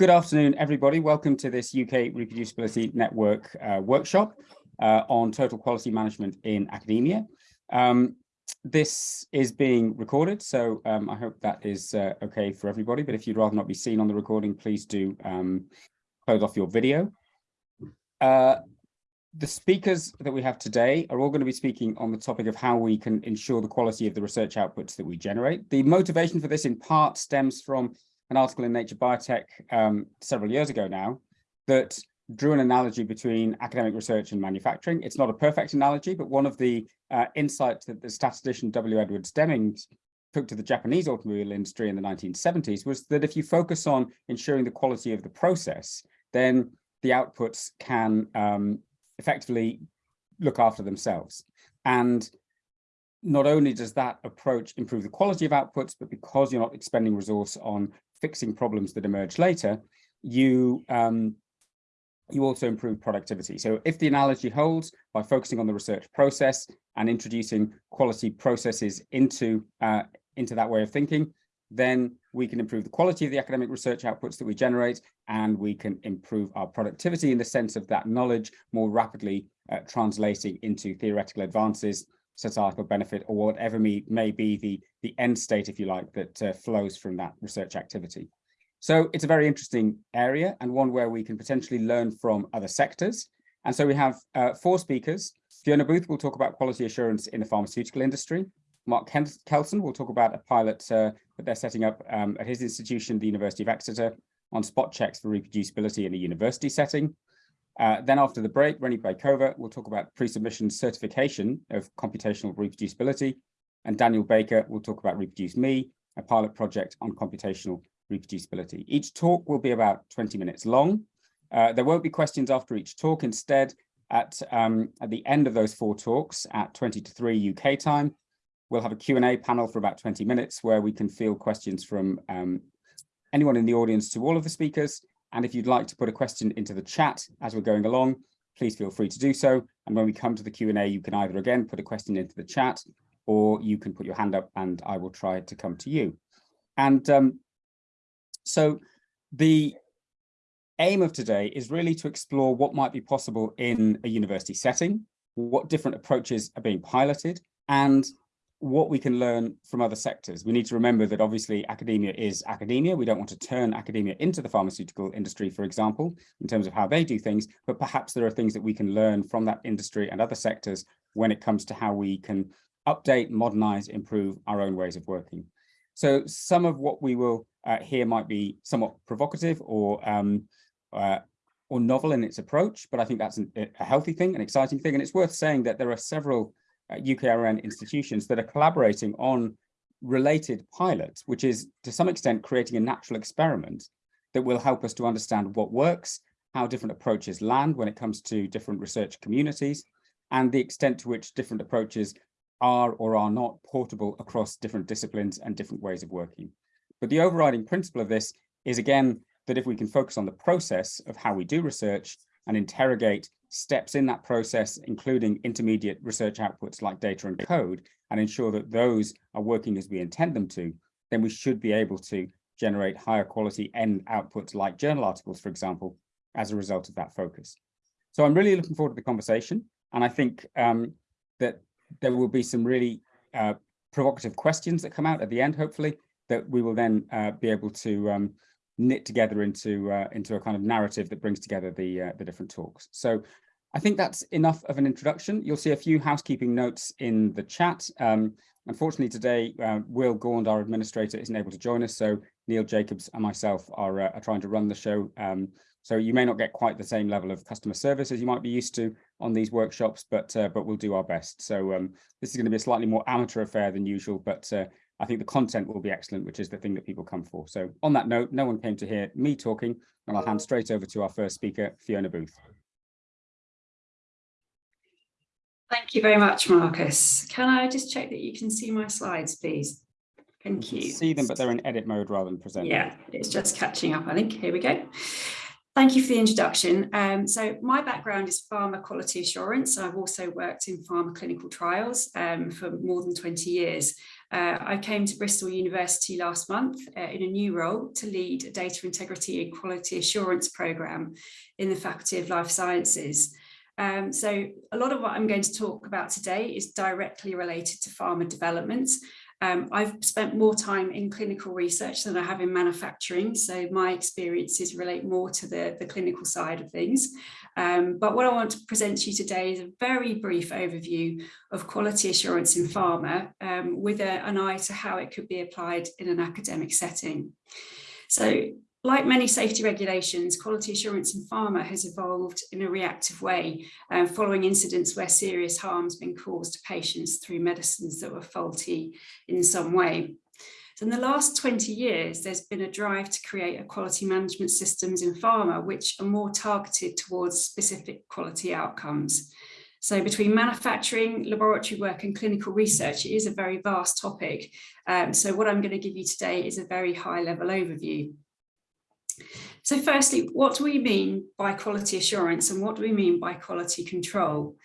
Good afternoon, everybody. Welcome to this UK Reproducibility Network uh, workshop uh, on total quality management in academia. Um, this is being recorded, so um, I hope that is uh, okay for everybody. But if you'd rather not be seen on the recording, please do um, close off your video. Uh, the speakers that we have today are all going to be speaking on the topic of how we can ensure the quality of the research outputs that we generate. The motivation for this in part stems from an article in Nature Biotech um, several years ago now that drew an analogy between academic research and manufacturing. It's not a perfect analogy, but one of the uh, insights that the statistician W. Edwards Deming took to the Japanese automobile industry in the 1970s was that if you focus on ensuring the quality of the process, then the outputs can um, effectively look after themselves. And not only does that approach improve the quality of outputs, but because you're not expending resource on fixing problems that emerge later, you um, you also improve productivity. So if the analogy holds by focusing on the research process and introducing quality processes into uh, into that way of thinking, then we can improve the quality of the academic research outputs that we generate, and we can improve our productivity in the sense of that knowledge more rapidly uh, translating into theoretical advances societal benefit or whatever may, may be the, the end state, if you like, that uh, flows from that research activity. So it's a very interesting area and one where we can potentially learn from other sectors. And so we have uh, four speakers. Fiona Booth will talk about quality assurance in the pharmaceutical industry. Mark Kelson will talk about a pilot uh, that they're setting up um, at his institution, the University of Exeter, on spot checks for reproducibility in a university setting. Uh, then after the break, Reny Baykova will talk about pre-submission certification of computational reproducibility. And Daniel Baker will talk about Reproduce Me, a pilot project on computational reproducibility. Each talk will be about 20 minutes long. Uh, there won't be questions after each talk. Instead, at, um, at the end of those four talks at 20 to 3 UK time, we'll have a Q&A panel for about 20 minutes where we can field questions from um, anyone in the audience to all of the speakers and if you'd like to put a question into the chat as we're going along, please feel free to do so. And when we come to the Q&A, you can either again put a question into the chat or you can put your hand up and I will try to come to you. And um, so the aim of today is really to explore what might be possible in a university setting, what different approaches are being piloted, and what we can learn from other sectors. We need to remember that obviously academia is academia. We don't want to turn academia into the pharmaceutical industry, for example, in terms of how they do things, but perhaps there are things that we can learn from that industry and other sectors when it comes to how we can update, modernize, improve our own ways of working. So some of what we will uh, hear might be somewhat provocative or um, uh, or novel in its approach, but I think that's an, a healthy thing, an exciting thing. And it's worth saying that there are several UKRN institutions that are collaborating on related pilots, which is to some extent creating a natural experiment that will help us to understand what works, how different approaches land when it comes to different research communities, and the extent to which different approaches are or are not portable across different disciplines and different ways of working. But the overriding principle of this is, again, that if we can focus on the process of how we do research and interrogate steps in that process, including intermediate research outputs like data and code, and ensure that those are working as we intend them to, then we should be able to generate higher quality end outputs like journal articles, for example, as a result of that focus. So I'm really looking forward to the conversation. And I think um, that there will be some really uh, provocative questions that come out at the end, hopefully, that we will then uh, be able to um, knit together into uh, into a kind of narrative that brings together the uh, the different talks. So I think that's enough of an introduction. You'll see a few housekeeping notes in the chat. Um, unfortunately, today, uh, Will Gaunt, our administrator, isn't able to join us, so Neil Jacobs and myself are, uh, are trying to run the show. Um, so you may not get quite the same level of customer service as you might be used to on these workshops, but uh, but we'll do our best. So um, this is going to be a slightly more amateur affair than usual, but uh, I think the content will be excellent, which is the thing that people come for. So on that note, no one came to hear me talking, and I'll hand straight over to our first speaker, Fiona Booth. Thank you very much, Marcus. Can I just check that you can see my slides, please? Thank you. See them, but they're in edit mode rather than present. Yeah, it's just catching up, I think. Here we go. Thank you for the introduction. Um, so my background is pharma quality assurance. I've also worked in pharma clinical trials um, for more than 20 years. Uh, I came to Bristol University last month uh, in a new role to lead a data integrity and quality assurance programme in the Faculty of Life Sciences. Um, so a lot of what I'm going to talk about today is directly related to pharma development um, I've spent more time in clinical research than I have in manufacturing, so my experiences relate more to the, the clinical side of things. Um, but what I want to present to you today is a very brief overview of quality assurance in pharma um, with a, an eye to how it could be applied in an academic setting. So like many safety regulations, quality assurance in pharma has evolved in a reactive way uh, following incidents where serious harm has been caused to patients through medicines that were faulty in some way. So in the last 20 years, there's been a drive to create a quality management systems in pharma, which are more targeted towards specific quality outcomes. So between manufacturing, laboratory work and clinical research, it is a very vast topic. Um, so what I'm going to give you today is a very high level overview. So firstly, what do we mean by quality assurance and what do we mean by quality control?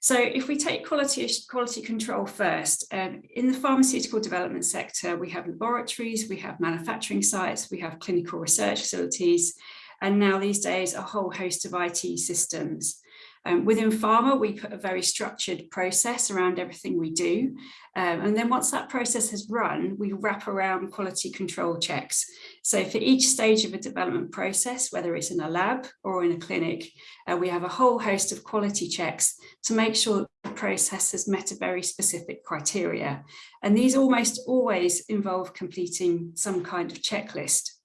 So if we take quality, quality control first, um, in the pharmaceutical development sector, we have laboratories, we have manufacturing sites, we have clinical research facilities, and now these days a whole host of IT systems. Um, within pharma, we put a very structured process around everything we do. Um, and then once that process has run, we wrap around quality control checks. So for each stage of a development process, whether it's in a lab or in a clinic, uh, we have a whole host of quality checks to make sure the process has met a very specific criteria. And these almost always involve completing some kind of checklist.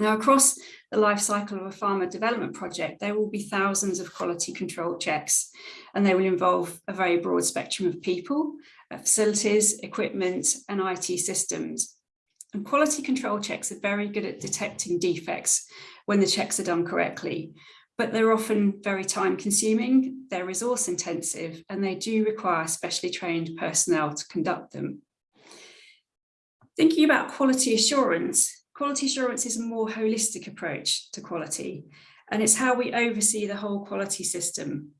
Now, across the life cycle of a pharma development project, there will be thousands of quality control checks, and they will involve a very broad spectrum of people, uh, facilities, equipment, and IT systems. And quality control checks are very good at detecting defects when the checks are done correctly, but they're often very time consuming, they're resource intensive, and they do require specially trained personnel to conduct them. Thinking about quality assurance, Quality assurance is a more holistic approach to quality, and it's how we oversee the whole quality system.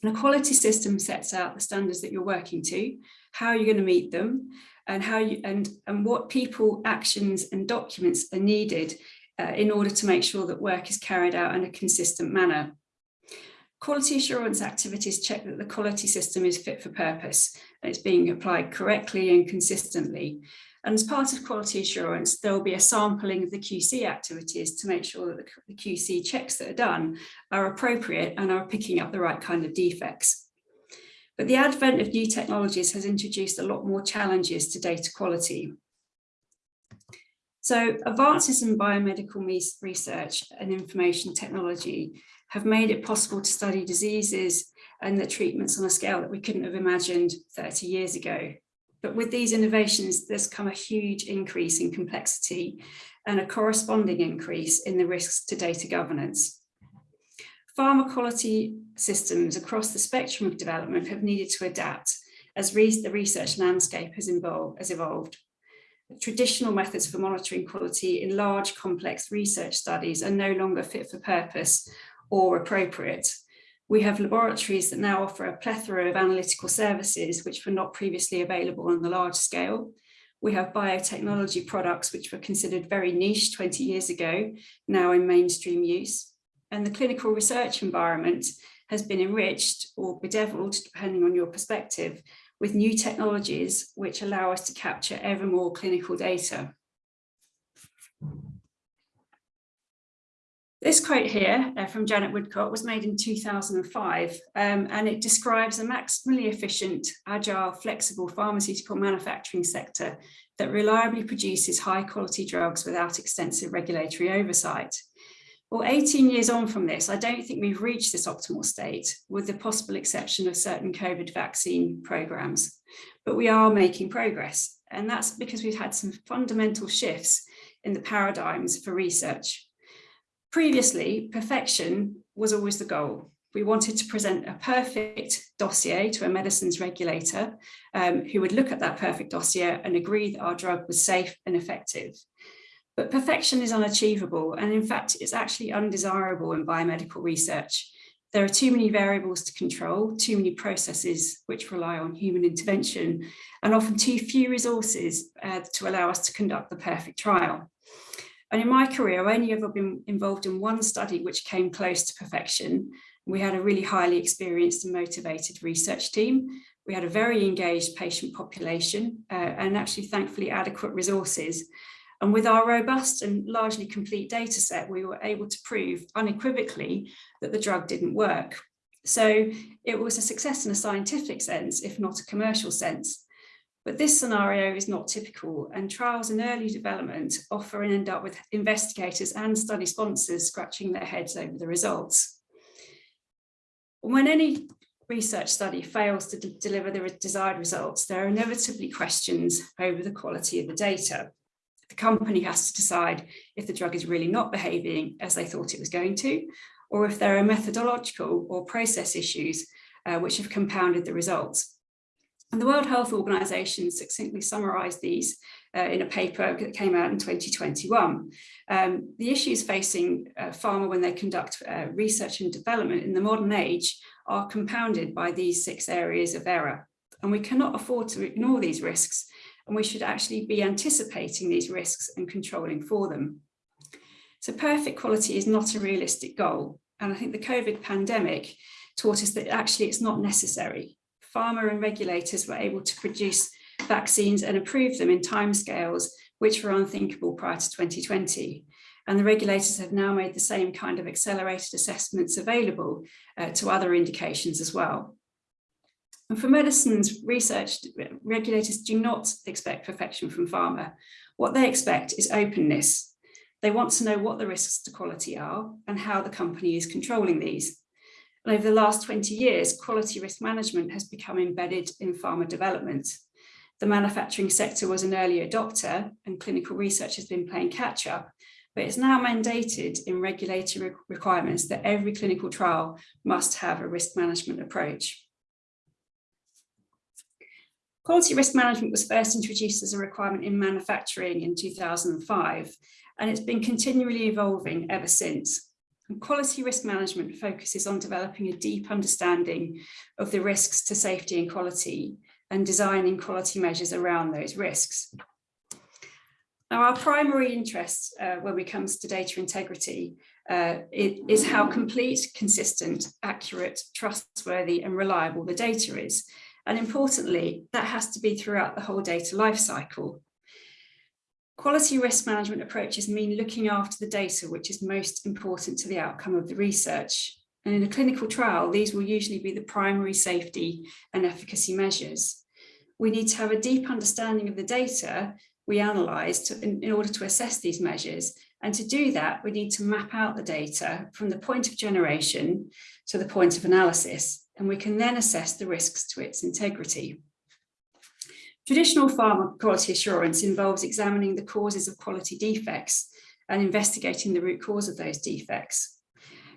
And a quality system sets out the standards that you're working to, how you're going to meet them, and how you and and what people, actions, and documents are needed uh, in order to make sure that work is carried out in a consistent manner. Quality assurance activities check that the quality system is fit for purpose and it's being applied correctly and consistently. And as part of quality assurance, there will be a sampling of the QC activities to make sure that the QC checks that are done are appropriate and are picking up the right kind of defects. But the advent of new technologies has introduced a lot more challenges to data quality. So advances in biomedical research and information technology have made it possible to study diseases and the treatments on a scale that we couldn't have imagined 30 years ago. But with these innovations, there's come a huge increase in complexity and a corresponding increase in the risks to data governance. Pharma quality systems across the spectrum of development have needed to adapt as re the research landscape has, has evolved. Traditional methods for monitoring quality in large complex research studies are no longer fit for purpose or appropriate. We have laboratories that now offer a plethora of analytical services which were not previously available on the large scale. We have biotechnology products which were considered very niche 20 years ago, now in mainstream use. And the clinical research environment has been enriched or bedeviled, depending on your perspective, with new technologies which allow us to capture ever more clinical data. This quote here uh, from Janet Woodcock was made in 2005 um, and it describes a maximally efficient, agile, flexible pharmaceutical manufacturing sector that reliably produces high quality drugs without extensive regulatory oversight. Well, 18 years on from this, I don't think we've reached this optimal state with the possible exception of certain COVID vaccine programs, but we are making progress. And that's because we've had some fundamental shifts in the paradigms for research. Previously, perfection was always the goal. We wanted to present a perfect dossier to a medicines regulator um, who would look at that perfect dossier and agree that our drug was safe and effective. But perfection is unachievable and in fact it's actually undesirable in biomedical research There are too many variables to control, too many processes which rely on human intervention, and often too few resources uh, to allow us to conduct the perfect trial. And in my career, I've only ever been involved in one study which came close to perfection. We had a really highly experienced and motivated research team. We had a very engaged patient population uh, and actually thankfully adequate resources. And with our robust and largely complete data set, we were able to prove unequivocally that the drug didn't work. So it was a success in a scientific sense, if not a commercial sense. But this scenario is not typical and trials in early development often end up with investigators and study sponsors scratching their heads over the results. When any research study fails to deliver the desired results, there are inevitably questions over the quality of the data the company has to decide if the drug is really not behaving as they thought it was going to, or if there are methodological or process issues uh, which have compounded the results. And the World Health Organization succinctly summarized these uh, in a paper that came out in 2021. Um, the issues facing uh, pharma when they conduct uh, research and development in the modern age are compounded by these six areas of error. And we cannot afford to ignore these risks and we should actually be anticipating these risks and controlling for them. So perfect quality is not a realistic goal. And I think the COVID pandemic taught us that actually it's not necessary. Pharma and regulators were able to produce vaccines and approve them in timescales which were unthinkable prior to 2020. And the regulators have now made the same kind of accelerated assessments available uh, to other indications as well. And for medicines research, regulators do not expect perfection from pharma. What they expect is openness. They want to know what the risks to quality are and how the company is controlling these. And over the last 20 years, quality risk management has become embedded in pharma development. The manufacturing sector was an early adopter and clinical research has been playing catch up, but it's now mandated in regulatory requirements that every clinical trial must have a risk management approach. Quality risk management was first introduced as a requirement in manufacturing in 2005, and it's been continually evolving ever since. And quality risk management focuses on developing a deep understanding of the risks to safety and quality and designing quality measures around those risks. Now, our primary interest uh, when it comes to data integrity uh, is how complete, consistent, accurate, trustworthy and reliable the data is. And importantly, that has to be throughout the whole data lifecycle. Quality risk management approaches mean looking after the data which is most important to the outcome of the research. And in a clinical trial, these will usually be the primary safety and efficacy measures. We need to have a deep understanding of the data we analyse in, in order to assess these measures. And to do that, we need to map out the data from the point of generation to the point of analysis and we can then assess the risks to its integrity. Traditional farm quality assurance involves examining the causes of quality defects and investigating the root cause of those defects.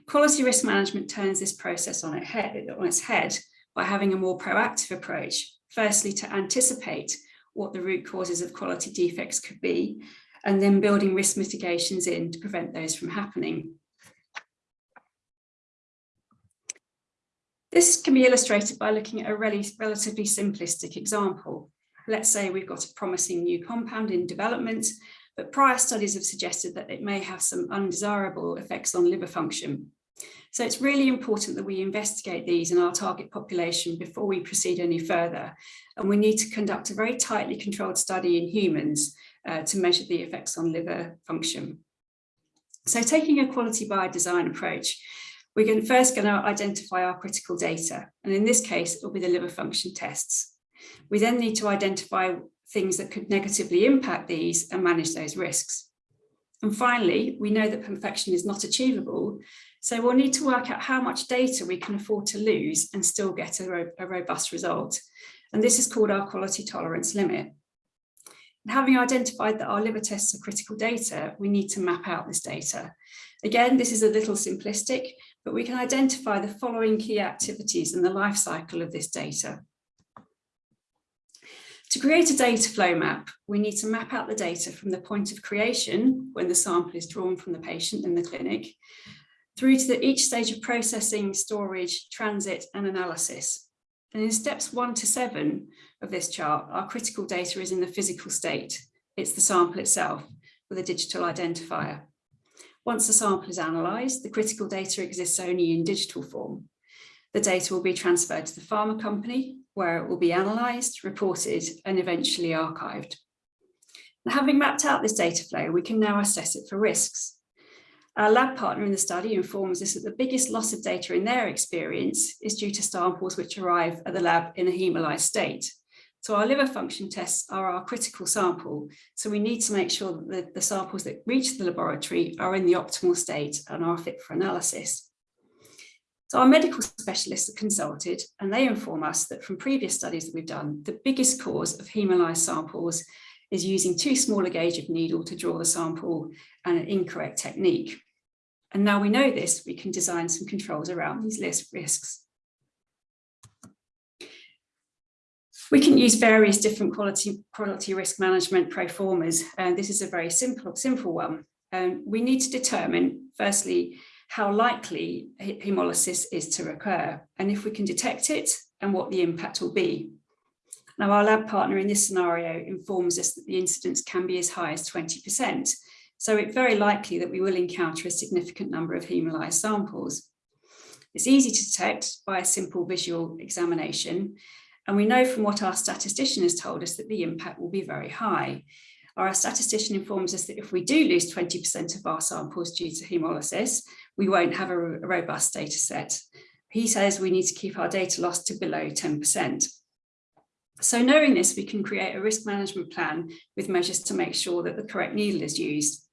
Quality risk management turns this process on, its head by having a more proactive approach, firstly to anticipate what the root causes of quality defects could be, and then building risk mitigations in to prevent those from happening. This can be illustrated by looking at a really relatively simplistic example. Let's say we've got a promising new compound in development, but prior studies have suggested that it may have some undesirable effects on liver function. So it's really important that we investigate these in our target population before we proceed any further. And we need to conduct a very tightly controlled study in humans uh, to measure the effects on liver function. So taking a quality by design approach, we're going, first going to identify our critical data. And in this case, it will be the liver function tests. We then need to identify things that could negatively impact these and manage those risks. And finally, we know that perfection is not achievable. So we'll need to work out how much data we can afford to lose and still get a, ro a robust result. And this is called our quality tolerance limit. And having identified that our liver tests are critical data, we need to map out this data. Again, this is a little simplistic, but we can identify the following key activities in the life cycle of this data. To create a data flow map, we need to map out the data from the point of creation, when the sample is drawn from the patient in the clinic, through to the, each stage of processing, storage, transit and analysis. And in steps one to seven of this chart, our critical data is in the physical state. It's the sample itself with a digital identifier. Once the sample is analysed, the critical data exists only in digital form. The data will be transferred to the pharma company, where it will be analysed, reported and eventually archived. Having mapped out this data flow, we can now assess it for risks. Our lab partner in the study informs us that the biggest loss of data in their experience is due to samples which arrive at the lab in a hemolyzed state. So our liver function tests are our critical sample. So we need to make sure that the samples that reach the laboratory are in the optimal state and are fit for analysis. So our medical specialists are consulted and they inform us that from previous studies that we've done, the biggest cause of hemolyzed samples is using too small a gauge of needle to draw the sample and an incorrect technique. And now we know this, we can design some controls around these list risks. We can use various different quality, quality risk management proformas, and this is a very simple, simple one. Um, we need to determine, firstly, how likely hemolysis is to occur, and if we can detect it, and what the impact will be. Now, our lab partner in this scenario informs us that the incidence can be as high as 20%. So it's very likely that we will encounter a significant number of hemolyzed samples. It's easy to detect by a simple visual examination. And we know from what our statistician has told us that the impact will be very high. Our statistician informs us that if we do lose 20% of our samples due to hemolysis, we won't have a, robust data set. He says we need to keep our data loss to below 10%. So knowing this, we can create a risk management plan with measures to make sure that the correct needle is used.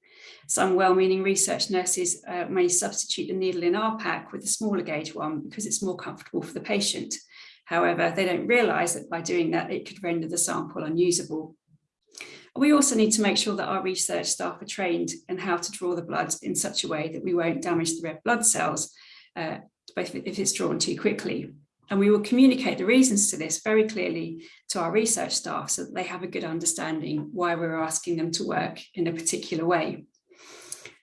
Some well-meaning research nurses uh, may substitute the needle in our pack with a smaller gauge one because it's more comfortable for the patient. However, they don't realise that by doing that, it could render the sample unusable. We also need to make sure that our research staff are trained in how to draw the blood in such a way that we won't damage the red blood cells, uh, if it's drawn too quickly. And we will communicate the reasons to this very clearly to our research staff so that they have a good understanding why we're asking them to work in a particular way.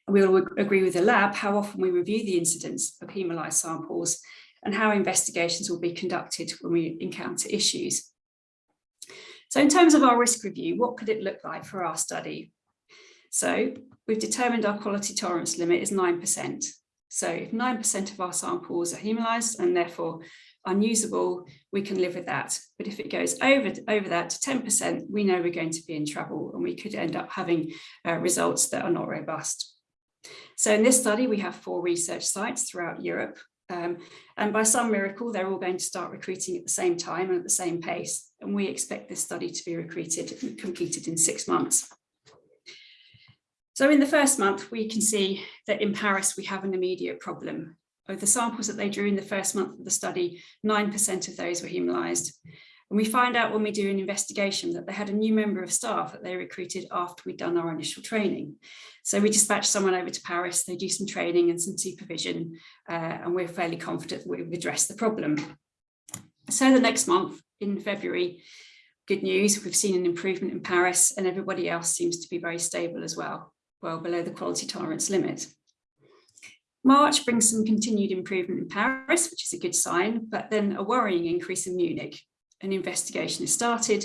We will agree with the lab how often we review the incidence of hemolyzed samples and how investigations will be conducted when we encounter issues. So in terms of our risk review, what could it look like for our study? So we've determined our quality tolerance limit is 9%. So if 9% of our samples are hemolyzed and therefore unusable, we can live with that. But if it goes over, over that to 10%, we know we're going to be in trouble and we could end up having uh, results that are not robust. So in this study, we have four research sites throughout Europe. Um, and by some miracle, they're all going to start recruiting at the same time and at the same pace. And we expect this study to be recruited and completed in six months. So in the first month, we can see that in Paris, we have an immediate problem of the samples that they drew in the first month of the study, 9% of those were hemolyzed. And we find out when we do an investigation that they had a new member of staff that they recruited after we'd done our initial training. So we dispatch someone over to Paris, they do some training and some supervision, uh, and we're fairly confident that we've addressed the problem. So the next month in February, good news, we've seen an improvement in Paris and everybody else seems to be very stable as well, well below the quality tolerance limit. March brings some continued improvement in Paris, which is a good sign, but then a worrying increase in Munich. An investigation is started.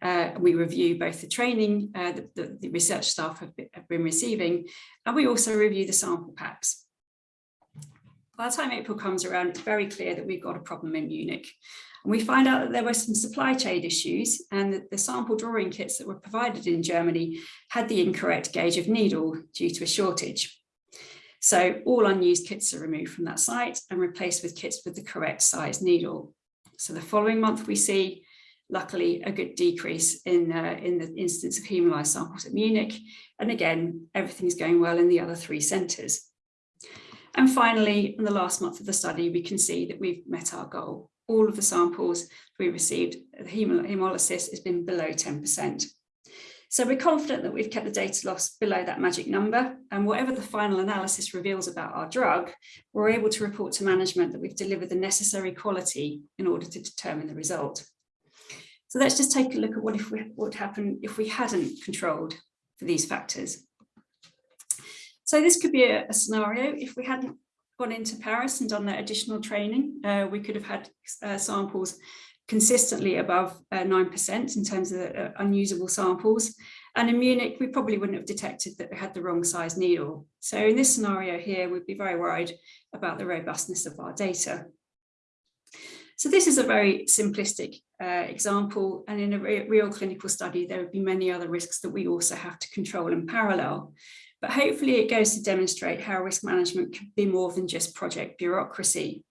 Uh, we review both the training uh, that the, research staff have been, have been receiving, and we also review the sample packs. By the time April comes around, it's very clear that we've got a problem in Munich. And we find out that there were some supply chain issues and that the sample drawing kits that were provided in Germany had the incorrect gauge of needle due to a shortage. So all unused kits are removed from that site and replaced with kits with the correct size needle. So the following month we see, luckily, a good decrease in, uh, in the instance of hemolyzed samples at Munich. And again, everything's going well in the other three centres. And finally, in the last month of the study, we can see that we've met our goal. All of the samples we received, the hemolysis has been below 10%. So we're confident that we've kept the data loss below that magic number and whatever the final analysis reveals about our drug, we're able to report to management that we've delivered the necessary quality in order to determine the result. So let's just take a look at what if we, what would happen if we hadn't controlled for these factors. So this could be a, a scenario if we hadn't gone into Paris and done that additional training, uh, we could have had uh, samples consistently above 9% uh, in terms of uh, unusable samples. And in Munich, we probably wouldn't have detected that we had the wrong size needle. So in this scenario here, we'd be very worried about the robustness of our data. So this is a very simplistic uh, example, and in a re real clinical study, there would be many other risks that we also have to control in parallel. But hopefully it goes to demonstrate how risk management can be more than just project bureaucracy.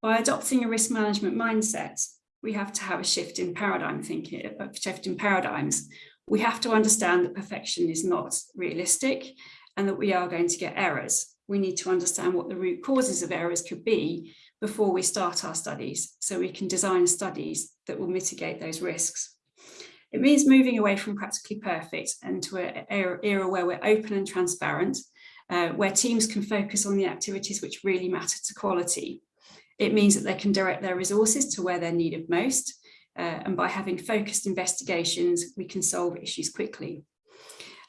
By adopting a risk management mindset, we have to have a shift in paradigm thinking, a shift in paradigms. We have to understand that perfection is not realistic and that we are going to get errors. We need to understand what the root causes of errors could be before we start our studies so we can design studies that will mitigate those risks. It means moving away from practically perfect and to an era where we're open and transparent, uh, where teams can focus on the activities which really matter to quality. It means that they can direct their resources to where they're needed most. Uh, and by having focused investigations, we can solve issues quickly.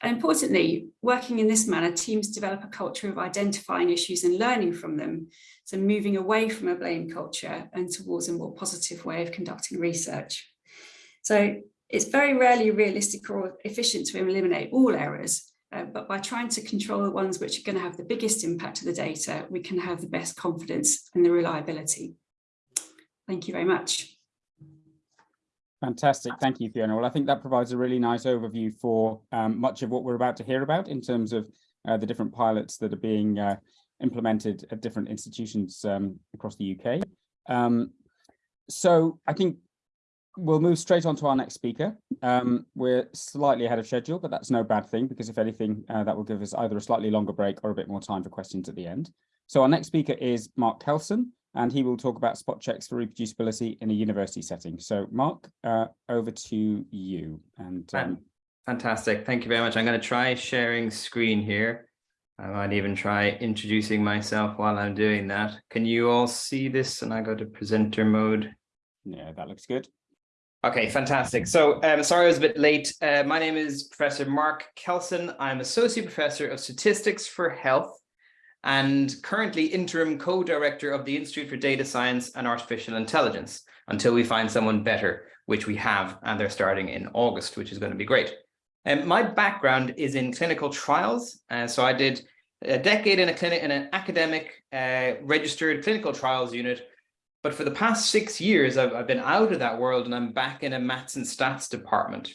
And importantly, working in this manner, teams develop a culture of identifying issues and learning from them. So moving away from a blame culture and towards a more positive way of conducting research. So it's very rarely realistic or efficient to eliminate all errors, uh, but by trying to control the ones which are going to have the biggest impact to the data, we can have the best confidence and the reliability. Thank you very much. Fantastic. Thank you, Fiona. Well, I think that provides a really nice overview for um, much of what we're about to hear about in terms of uh, the different pilots that are being uh, implemented at different institutions um, across the UK. Um, so I think we'll move straight on to our next speaker. Um, we're slightly ahead of schedule, but that's no bad thing because if anything, uh, that will give us either a slightly longer break or a bit more time for questions at the end. So our next speaker is Mark Kelson, and he will talk about spot checks for reproducibility in a university setting. So Mark, uh, over to you. And um, Fantastic. Thank you very much. I'm going to try sharing screen here. I might even try introducing myself while I'm doing that. Can you all see this? And I go to presenter mode. Yeah, that looks good. Okay, fantastic. So um, sorry I was a bit late. Uh, my name is Professor Mark Kelson. I'm Associate Professor of Statistics for Health and currently interim co-director of the Institute for Data Science and Artificial Intelligence until we find someone better, which we have, and they're starting in August, which is going to be great. And my background is in clinical trials. Uh, so I did a decade in a clinic in an academic uh, registered clinical trials unit but for the past six years, I've, I've been out of that world and I'm back in a maths and stats department.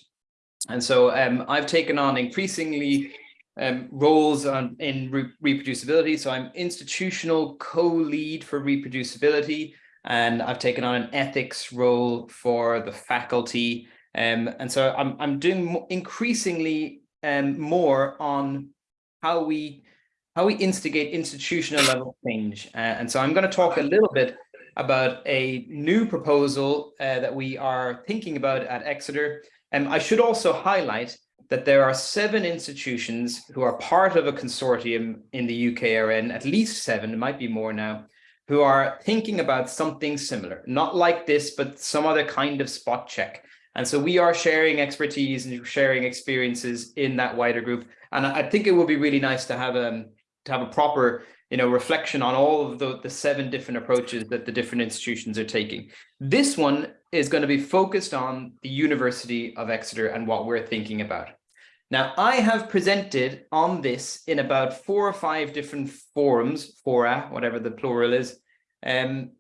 And so um, I've taken on increasingly um, roles on, in re reproducibility. So I'm institutional co-lead for reproducibility, and I've taken on an ethics role for the faculty. Um, and so I'm, I'm doing increasingly um, more on how we how we instigate institutional level change. Uh, and so I'm going to talk a little bit about a new proposal uh, that we are thinking about at Exeter. And I should also highlight that there are seven institutions who are part of a consortium in the UKRN, at least seven, it might be more now, who are thinking about something similar, not like this, but some other kind of spot check. And so we are sharing expertise and sharing experiences in that wider group. And I think it would be really nice to have a, um, to have a proper you know, reflection on all of the, the seven different approaches that the different institutions are taking. This one is going to be focused on the University of Exeter and what we're thinking about. Now, I have presented on this in about four or five different forums, fora, whatever the plural is, um,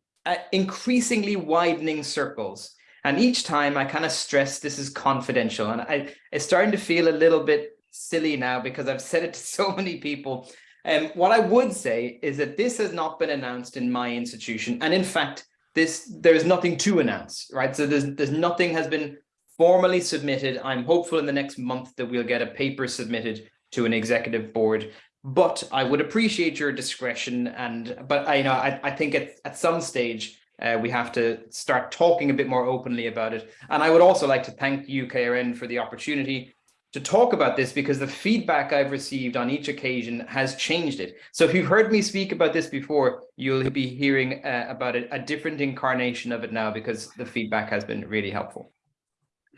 increasingly widening circles. And each time I kind of stress this is confidential. And I, it's starting to feel a little bit silly now because I've said it to so many people um, what I would say is that this has not been announced in my institution. And in fact, this there's nothing to announce, right? So there's, there's nothing has been formally submitted. I'm hopeful in the next month that we'll get a paper submitted to an executive board. But I would appreciate your discretion. And but I you know I, I think at, at some stage uh, we have to start talking a bit more openly about it. And I would also like to thank UKRN for the opportunity to talk about this because the feedback I've received on each occasion has changed it. So if you've heard me speak about this before, you'll be hearing uh, about it, a different incarnation of it now because the feedback has been really helpful.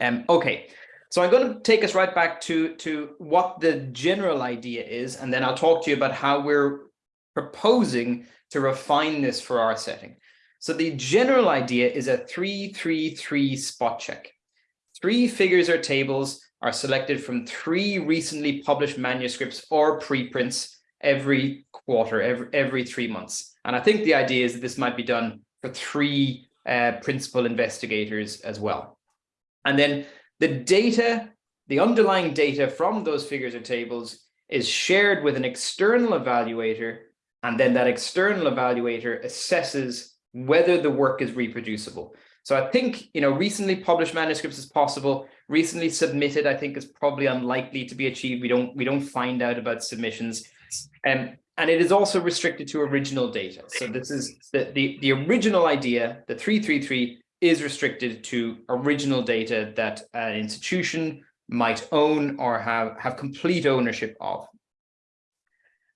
Um, okay, so I'm going to take us right back to, to what the general idea is, and then I'll talk to you about how we're proposing to refine this for our setting. So the general idea is a 333 spot check. Three figures or tables are selected from three recently published manuscripts or preprints every quarter, every, every three months. And I think the idea is that this might be done for three uh, principal investigators as well. And then the data, the underlying data from those figures or tables is shared with an external evaluator, and then that external evaluator assesses whether the work is reproducible. So I think, you know, recently published manuscripts is possible. Recently submitted, I think, is probably unlikely to be achieved. We don't we don't find out about submissions. Um, and it is also restricted to original data. So this is the, the, the original idea, the 333 is restricted to original data that an institution might own or have, have complete ownership of.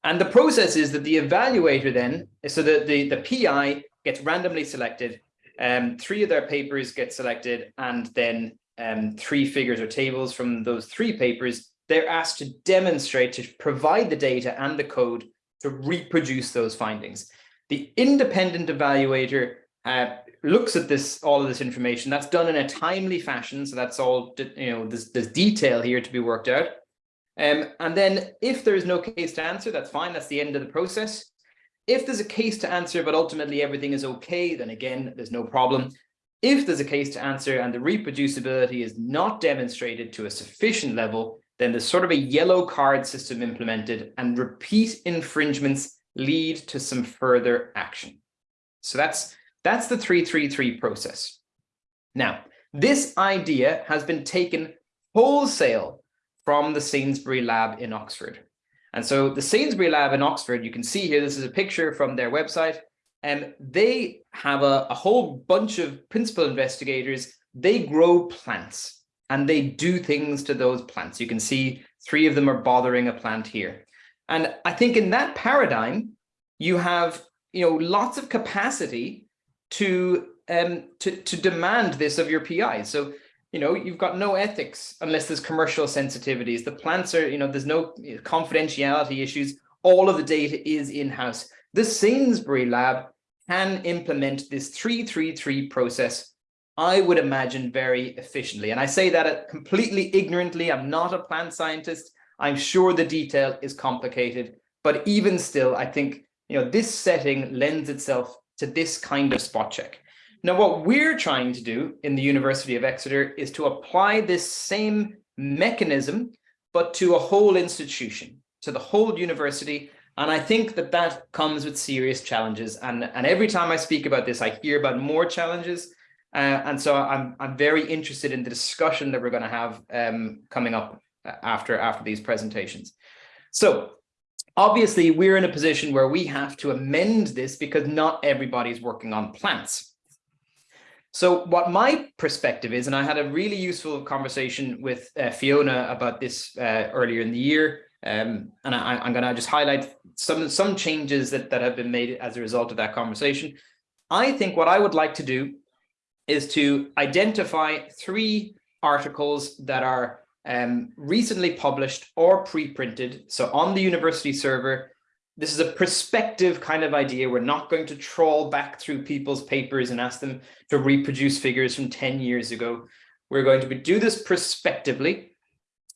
And the process is that the evaluator then, so the, the, the PI gets randomly selected, um, three of their papers get selected, and then um, three figures or tables from those three papers, they're asked to demonstrate, to provide the data and the code to reproduce those findings. The independent evaluator uh, looks at this all of this information. That's done in a timely fashion so that's all you know there's, there's detail here to be worked out. Um, and then if there's no case to answer that's fine. That's the end of the process if there's a case to answer but ultimately everything is okay then again there's no problem if there's a case to answer and the reproducibility is not demonstrated to a sufficient level then there's sort of a yellow card system implemented and repeat infringements lead to some further action so that's that's the 333 process. Now, this idea has been taken wholesale from the Sainsbury lab in Oxford. And so the Sainsbury lab in Oxford, you can see here, this is a picture from their website, and they have a, a whole bunch of principal investigators. They grow plants and they do things to those plants. You can see three of them are bothering a plant here. And I think in that paradigm, you have you know lots of capacity to um to to demand this of your PI. So you know you've got no ethics unless there's commercial sensitivities. The plants are you know there's no confidentiality issues. All of the data is in house. The Sainsbury lab can implement this 333 process I would imagine very efficiently. And I say that completely ignorantly. I'm not a plant scientist. I'm sure the detail is complicated, but even still, I think you know this setting lends itself to this kind of spot check. Now, what we're trying to do in the University of Exeter is to apply this same mechanism, but to a whole institution, to the whole university. And I think that that comes with serious challenges. And, and every time I speak about this, I hear about more challenges. Uh, and so I'm, I'm very interested in the discussion that we're going to have um, coming up after, after these presentations. So Obviously, we're in a position where we have to amend this because not everybody's working on plants. So what my perspective is, and I had a really useful conversation with uh, Fiona about this uh, earlier in the year, um, and I, am going to just highlight some some changes that, that have been made as a result of that conversation. I think what I would like to do is to identify three articles that are um, recently published or pre-printed. So on the university server, this is a prospective kind of idea. We're not going to trawl back through people's papers and ask them to reproduce figures from 10 years ago. We're going to do this prospectively.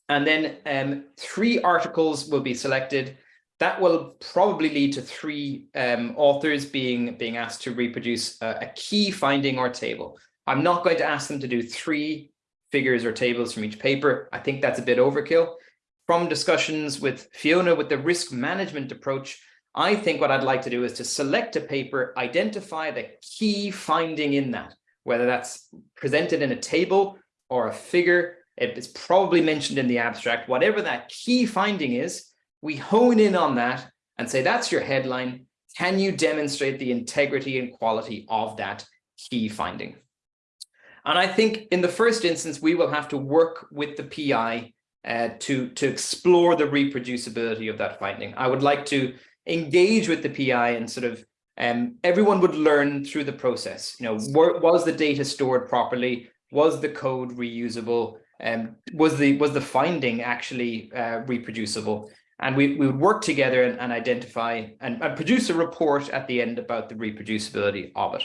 And then um, three articles will be selected. That will probably lead to three um, authors being, being asked to reproduce a, a key finding or table. I'm not going to ask them to do three figures or tables from each paper. I think that's a bit overkill. From discussions with Fiona with the risk management approach, I think what I'd like to do is to select a paper, identify the key finding in that, whether that's presented in a table or a figure, it's probably mentioned in the abstract, whatever that key finding is, we hone in on that and say, that's your headline. Can you demonstrate the integrity and quality of that key finding? And I think in the first instance, we will have to work with the PI uh, to, to explore the reproducibility of that finding. I would like to engage with the PI and sort of um, everyone would learn through the process. You know, were, was the data stored properly? Was the code reusable? Um, was the was the finding actually uh, reproducible? And we, we would work together and, and identify and, and produce a report at the end about the reproducibility of it.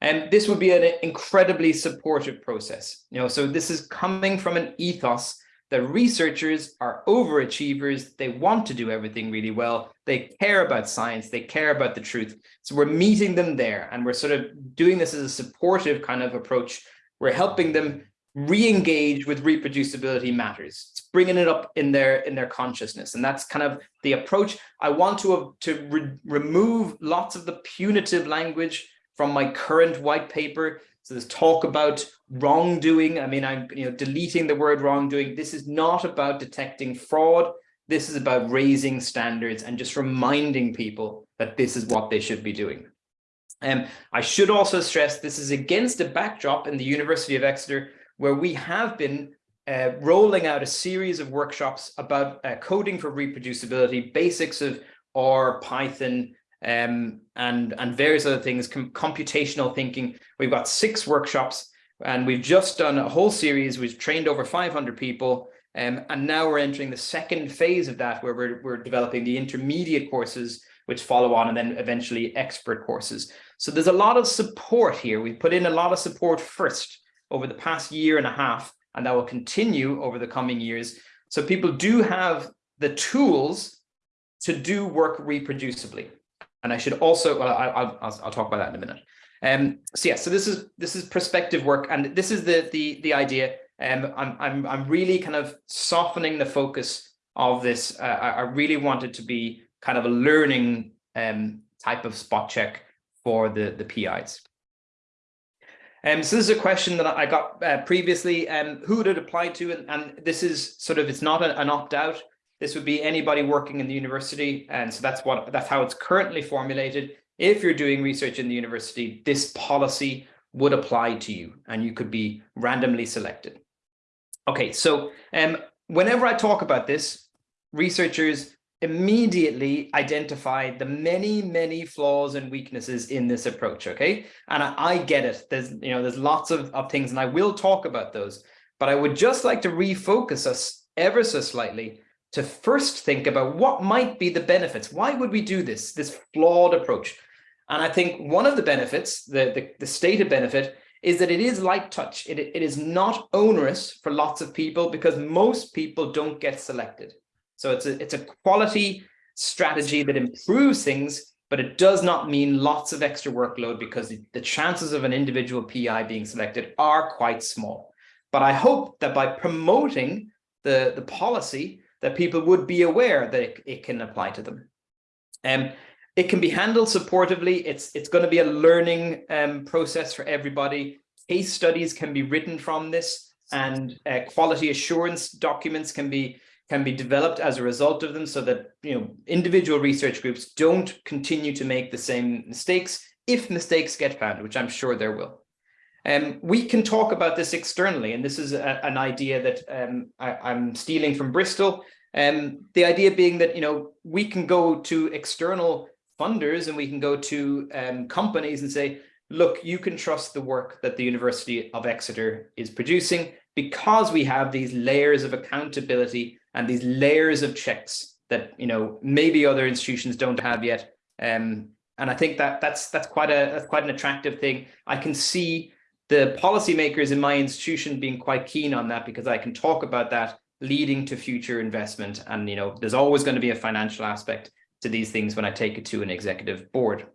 And this would be an incredibly supportive process. You know, so this is coming from an ethos that researchers are overachievers. They want to do everything really well. They care about science. They care about the truth. So we're meeting them there and we're sort of doing this as a supportive kind of approach. We're helping them re-engage with reproducibility matters. It's bringing it up in their in their consciousness. And that's kind of the approach. I want to, to re remove lots of the punitive language from my current white paper. So there's talk about wrongdoing. I mean, I'm you know deleting the word wrongdoing. This is not about detecting fraud. This is about raising standards and just reminding people that this is what they should be doing. And um, I should also stress this is against a backdrop in the University of Exeter where we have been uh, rolling out a series of workshops about uh, coding for reproducibility, basics of R, Python, um, and, and various other things, com computational thinking. We've got six workshops and we've just done a whole series. We've trained over 500 people. Um, and now we're entering the second phase of that, where we're, we're developing the intermediate courses, which follow on and then eventually expert courses. So there's a lot of support here. We've put in a lot of support first over the past year and a half, and that will continue over the coming years. So people do have the tools to do work reproducibly. And I should also, well, I, will I'll, talk about that in a minute. Um, so yeah, so this is this is prospective work, and this is the the the idea. Um, I'm I'm I'm really kind of softening the focus of this. Uh, I, I really wanted to be kind of a learning um type of spot check for the the PIs. Um, so this is a question that I got uh, previously, um, who would it apply to? And, and this is sort of, it's not an opt-out. This would be anybody working in the university. And so that's what that's how it's currently formulated. If you're doing research in the university, this policy would apply to you and you could be randomly selected. Okay, so um, whenever I talk about this, researchers immediately identify the many, many flaws and weaknesses in this approach, okay? And I, I, get it. There's, you know, there's lots of, of things and I will talk about those, but I would just like to refocus us ever so slightly to first think about what might be the benefits. Why would we do this, this flawed approach? And I think one of the benefits, the, the, the stated benefit, is that it is light touch. It, it is not onerous for lots of people because most people don't get selected. So it's a, it's a quality strategy that improves things, but it does not mean lots of extra workload because the, chances of an individual PI being selected are quite small. But I hope that by promoting the, the policy, that people would be aware that it, it can apply to them. Um, it can be handled supportively. It's, it's going to be a learning um, process for everybody. Case studies can be written from this and uh, quality assurance documents can be can be developed as a result of them so that you know individual research groups don't continue to make the same mistakes if mistakes get found, which I'm sure there will. Um, we can talk about this externally, and this is a, an idea that um, I, am stealing from Bristol. Um, the idea being that you know we can go to external funders and we can go to um, companies and say, look, you can trust the work that the University of Exeter is producing because we have these layers of accountability and these layers of checks that you know maybe other institutions don't have yet. Um, and I think that that's that's quite a that's quite an attractive thing. I can see the policymakers in my institution being quite keen on that because I can talk about that leading to future investment. And you know, there's always going to be a financial aspect to these things when I take it to an executive board.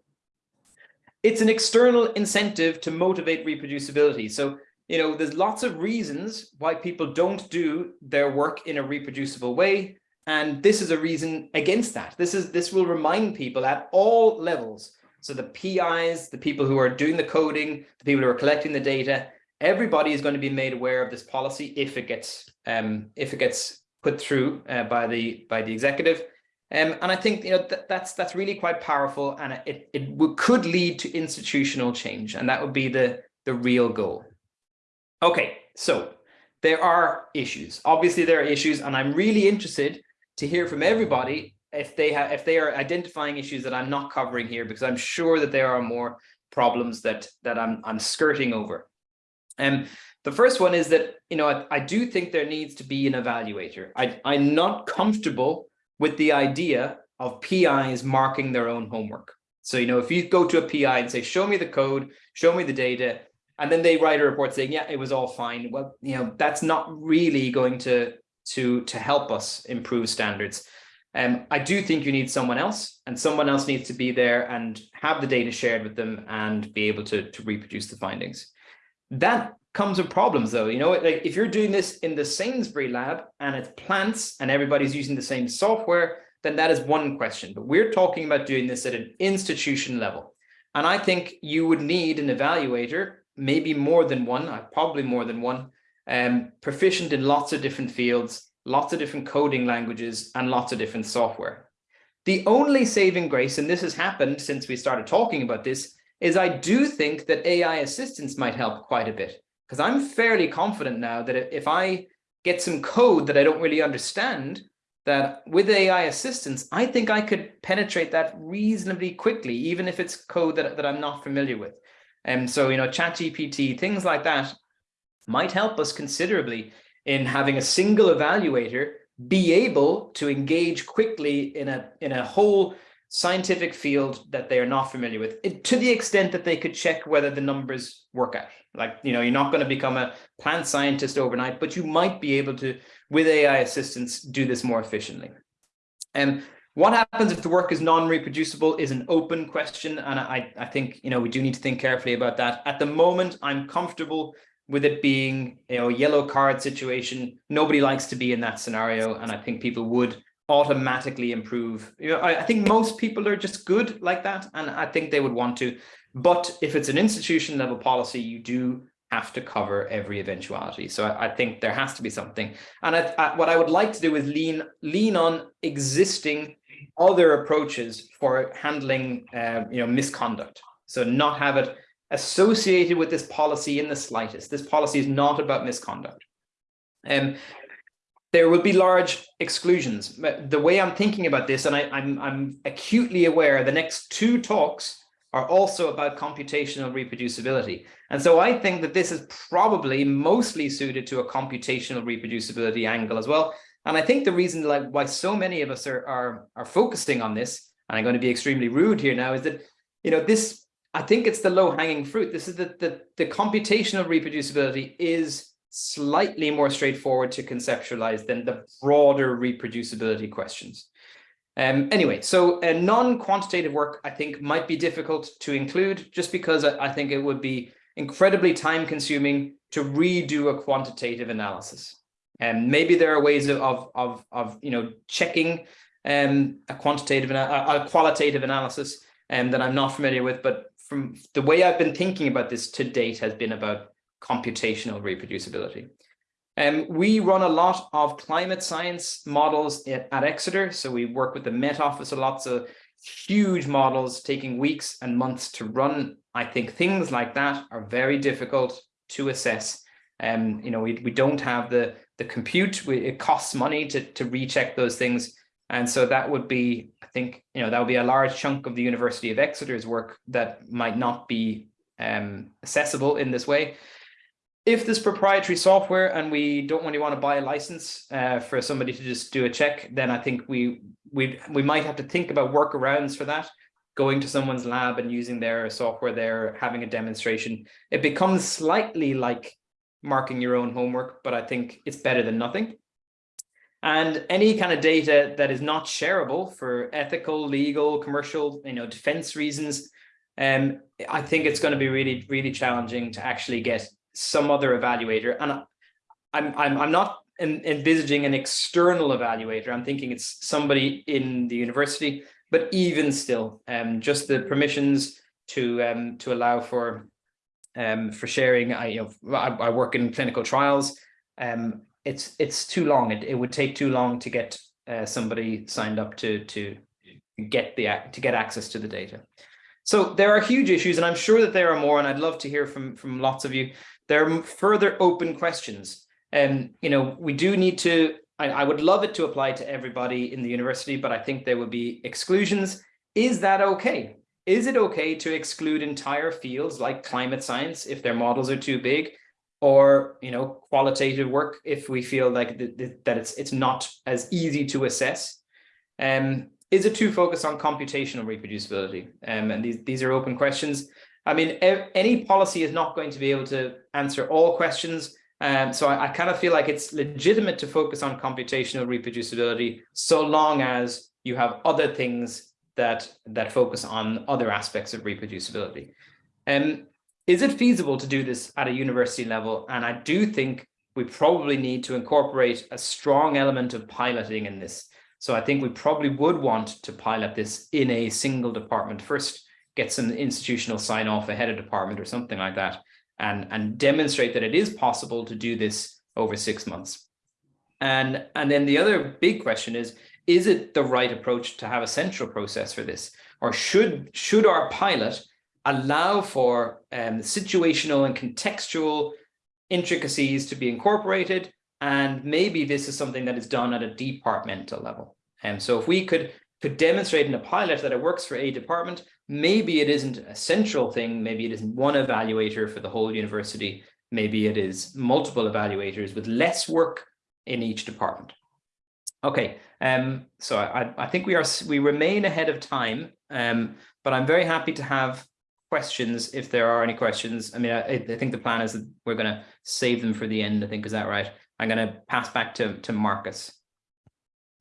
It's an external incentive to motivate reproducibility. So you know, there's lots of reasons why people don't do their work in a reproducible way. And this is a reason against that. This is this will remind people at all levels. So the PIs, the people who are doing the coding, the people who are collecting the data, everybody is going to be made aware of this policy if it gets um, if it gets put through uh, by the by the executive. Um, and I think you know th that's that's really quite powerful, and it it could lead to institutional change, and that would be the the real goal. Okay, so there are issues. Obviously, there are issues, and I'm really interested to hear from everybody if they have if they are identifying issues that I'm not covering here, because I'm sure that there are more problems that that I'm I'm skirting over. And um, the first one is that, you know, I, I do think there needs to be an evaluator. I, I'm not comfortable with the idea of PIs marking their own homework. So, you know, if you go to a PI and say, show me the code, show me the data, and then they write a report saying, yeah, it was all fine. Well, you know, that's not really going to, to, to help us improve standards. Um, I do think you need someone else and someone else needs to be there and have the data shared with them and be able to, to reproduce the findings. That comes with problems though, you know, like if you're doing this in the Sainsbury lab and it's plants and everybody's using the same software, then that is one question. But we're talking about doing this at an institution level. And I think you would need an evaluator, maybe more than one, uh, probably more than one, um, proficient in lots of different fields, lots of different coding languages, and lots of different software. The only saving grace, and this has happened since we started talking about this, is I do think that AI assistance might help quite a bit because I'm fairly confident now that if I get some code that I don't really understand, that with AI assistance, I think I could penetrate that reasonably quickly, even if it's code that, that I'm not familiar with. And so, you know, ChatGPT, things like that might help us considerably in having a single evaluator be able to engage quickly in a in a whole scientific field that they are not familiar with it, to the extent that they could check whether the numbers work out. Like you know you're not going to become a plant scientist overnight but you might be able to with ai assistance do this more efficiently. And what happens if the work is non-reproducible is an open question and i i think you know we do need to think carefully about that. At the moment i'm comfortable with it being you know yellow card situation nobody likes to be in that scenario and i think people would automatically improve. You know, I, I, think most people are just good like that, and I think they would want to. But if it's an institution level policy, you do have to cover every eventuality. So I, I think there has to be something. And I, what I would like to do is lean lean on existing other approaches for handling, uh, you know, misconduct. So not have it associated with this policy in the slightest. This policy is not about misconduct. Um, there will be large exclusions. The way I'm thinking about this, and I, I'm, I'm acutely aware the next two talks are also about computational reproducibility. And so I think that this is probably mostly suited to a computational reproducibility angle as well. And I think the reason like why so many of us are, are, are focusing on this, and I'm going to be extremely rude here now, is that, you know, this, I think it's the low hanging fruit. This is that the, the computational reproducibility is slightly more straightforward to conceptualize than the broader reproducibility questions. Um, anyway, so non-quantitative work, I think, might be difficult to include just because I, I think it would be incredibly time consuming to redo a quantitative analysis. And um, maybe there are ways of, of, of you know, checking um, a quantitative, a, a qualitative analysis um, that I'm not familiar with, but from the way I've been thinking about this to date has been about computational reproducibility. Um, we run a lot of climate science models at, at, Exeter. So we work with the Met Office a lot. So huge models taking weeks and months to run. I think things like that are very difficult to assess. Um, you know, we, we don't have the, the compute. We, it costs money to, to recheck those things. And so that would be, I think, you know, that would be a large chunk of the University of Exeter's work that might not be um, accessible in this way if this proprietary software and we don't really want to buy a license uh, for somebody to just do a check, then I think we we we might have to think about workarounds for that. Going to someone's lab and using their software there, having a demonstration, it becomes slightly like marking your own homework, but I think it's better than nothing. And any kind of data that is not shareable for ethical, legal, commercial, you know, defense reasons, um, I think it's going to be really, really challenging to actually get some other evaluator. And I'm, I'm, I'm not envisaging an external evaluator. I'm thinking it's somebody in the university, but even still, um, just the permissions to um, to allow for um, for sharing. I, you know, I, I work in clinical trials. Um, it's it's too long. It, it would take too long to get uh, somebody signed up to to get the to get access to the data. So there are huge issues, and I'm sure that there are more, and I'd love to hear from from lots of you. There are further open questions. And, you know, we do need to, I, I would love it to apply to everybody in the university, but I think there would be exclusions. Is that okay? Is it okay to exclude entire fields like climate science if their models are too big? Or you know qualitative work if we feel like that, it's it's not as easy to assess. Um, is it too focused on computational reproducibility? Um, and these, these are open questions. I mean, any policy is not going to be able to answer all questions. Um, so I, I kind of feel like it's legitimate to focus on computational reproducibility so long as you have other things that that focus on other aspects of reproducibility. Um, is it feasible to do this at a university level? And I do think we probably need to incorporate a strong element of piloting in this. So I think we probably would want to pilot this in a single department first, get some institutional sign off ahead of department or something like that, and, and demonstrate that it is possible to do this over six months. And, and then the other big question is, is it the right approach to have a central process for this? Or should, should our pilot allow for um, situational and contextual intricacies to be incorporated and maybe this is something that is done at a departmental level. And so if we could, could demonstrate in a pilot that it works for a department, maybe it isn't a central thing, maybe it isn't one evaluator for the whole university, maybe it is multiple evaluators with less work in each department. Okay, um, so I, I think we are we remain ahead of time, um, but I'm very happy to have questions if there are any questions. I mean, I, I think the plan is that we're going to save them for the end. I think is that right? I'm going to pass back to, to Marcus.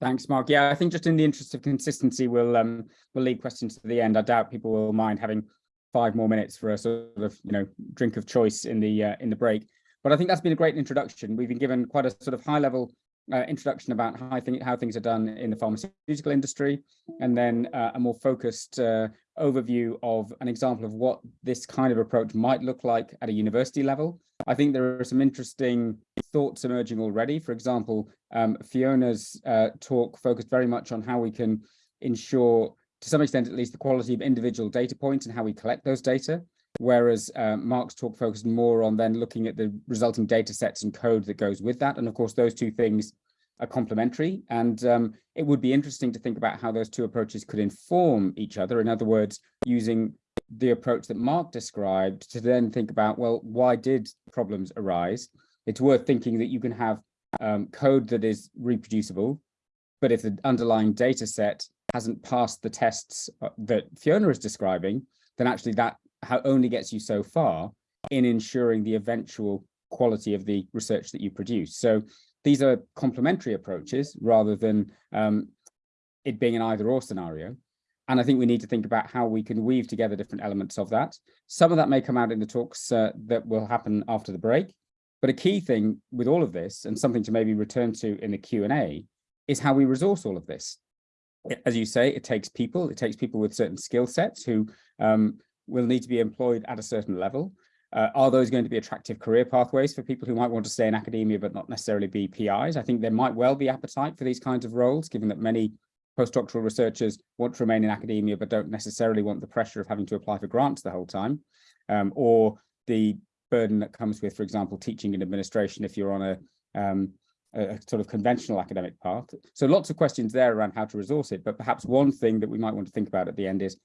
Thanks, Mark. Yeah, I think just in the interest of consistency, we'll um, we'll leave questions to the end. I doubt people will mind having five more minutes for a sort of you know drink of choice in the uh, in the break. But I think that's been a great introduction. We've been given quite a sort of high level uh, introduction about how, how things are done in the pharmaceutical industry, and then uh, a more focused uh, overview of an example of what this kind of approach might look like at a university level. I think there are some interesting thoughts emerging already. For example, um, Fiona's uh, talk focused very much on how we can ensure, to some extent at least, the quality of individual data points and how we collect those data whereas uh, Mark's talk focused more on then looking at the resulting data sets and code that goes with that. And of course, those two things are complementary. And um, it would be interesting to think about how those two approaches could inform each other. In other words, using the approach that Mark described to then think about, well, why did problems arise? It's worth thinking that you can have um, code that is reproducible, but if the underlying data set hasn't passed the tests uh, that Fiona is describing, then actually that only gets you so far in ensuring the eventual quality of the research that you produce. So these are complementary approaches rather than um, it being an either or scenario. And I think we need to think about how we can weave together different elements of that. Some of that may come out in the talks uh, that will happen after the break. But a key thing with all of this and something to maybe return to in the Q&A is how we resource all of this. As you say, it takes people, it takes people with certain skill sets who um, will need to be employed at a certain level. Uh, are those going to be attractive career pathways for people who might want to stay in academia but not necessarily be PIs? I think there might well be appetite for these kinds of roles, given that many postdoctoral researchers want to remain in academia but don't necessarily want the pressure of having to apply for grants the whole time, um, or the burden that comes with, for example, teaching and administration if you're on a, um, a sort of conventional academic path. So lots of questions there around how to resource it, but perhaps one thing that we might want to think about at the end is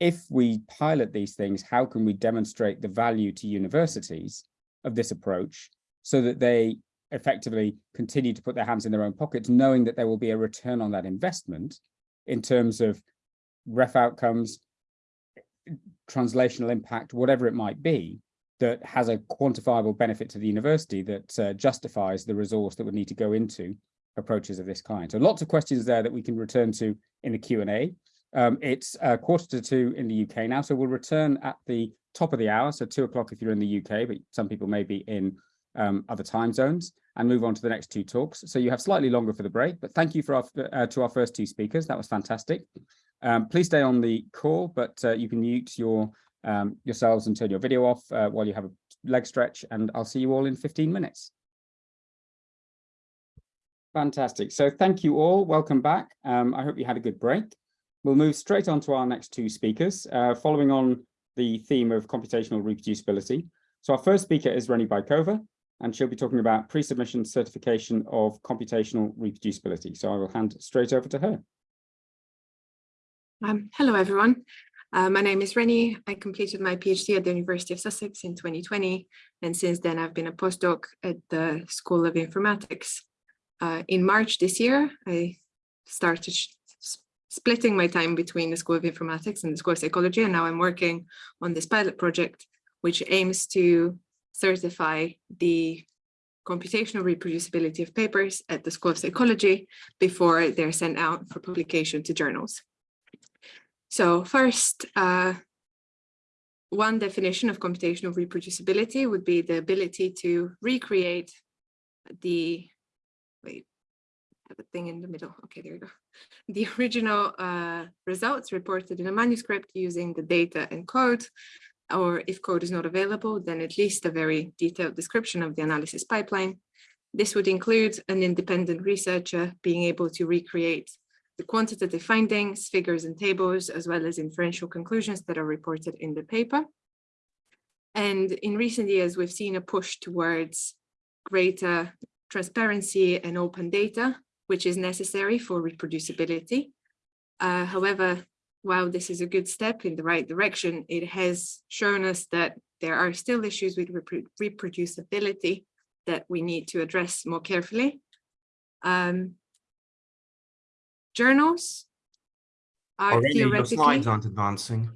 if we pilot these things, how can we demonstrate the value to universities of this approach so that they effectively continue to put their hands in their own pockets, knowing that there will be a return on that investment in terms of ref outcomes, translational impact, whatever it might be, that has a quantifiable benefit to the university that uh, justifies the resource that would need to go into approaches of this kind. So lots of questions there that we can return to in the Q&A. Um, it's uh, quarter to two in the UK now, so we'll return at the top of the hour, so two o'clock if you're in the UK, but some people may be in um, other time zones, and move on to the next two talks. So you have slightly longer for the break, but thank you for our, uh, to our first two speakers. That was fantastic. Um, please stay on the call, but uh, you can mute your um, yourselves and turn your video off uh, while you have a leg stretch, and I'll see you all in 15 minutes. Fantastic. So thank you all. Welcome back. Um, I hope you had a good break. We'll move straight on to our next two speakers, uh, following on the theme of computational reproducibility. So our first speaker is Reny Baykova, and she'll be talking about pre-submission certification of computational reproducibility. So I will hand straight over to her. Um, hello, everyone. Uh, my name is Reny. I completed my PhD at the University of Sussex in 2020, and since then I've been a postdoc at the School of Informatics. Uh, in March this year, I started splitting my time between the School of Informatics and the School of Psychology, and now I'm working on this pilot project, which aims to certify the computational reproducibility of papers at the School of Psychology before they're sent out for publication to journals. So first, uh, one definition of computational reproducibility would be the ability to recreate the, wait, a thing in the middle. Okay, there you go. The original uh, results reported in a manuscript using the data and code or if code is not available, then at least a very detailed description of the analysis pipeline. This would include an independent researcher being able to recreate the quantitative findings, figures and tables, as well as inferential conclusions that are reported in the paper. And in recent years, we've seen a push towards greater transparency and open data, which is necessary for reproducibility. Uh, however, while this is a good step in the right direction, it has shown us that there are still issues with reproducibility that we need to address more carefully. Um, journals are Already your theoretically... slides aren't advancing.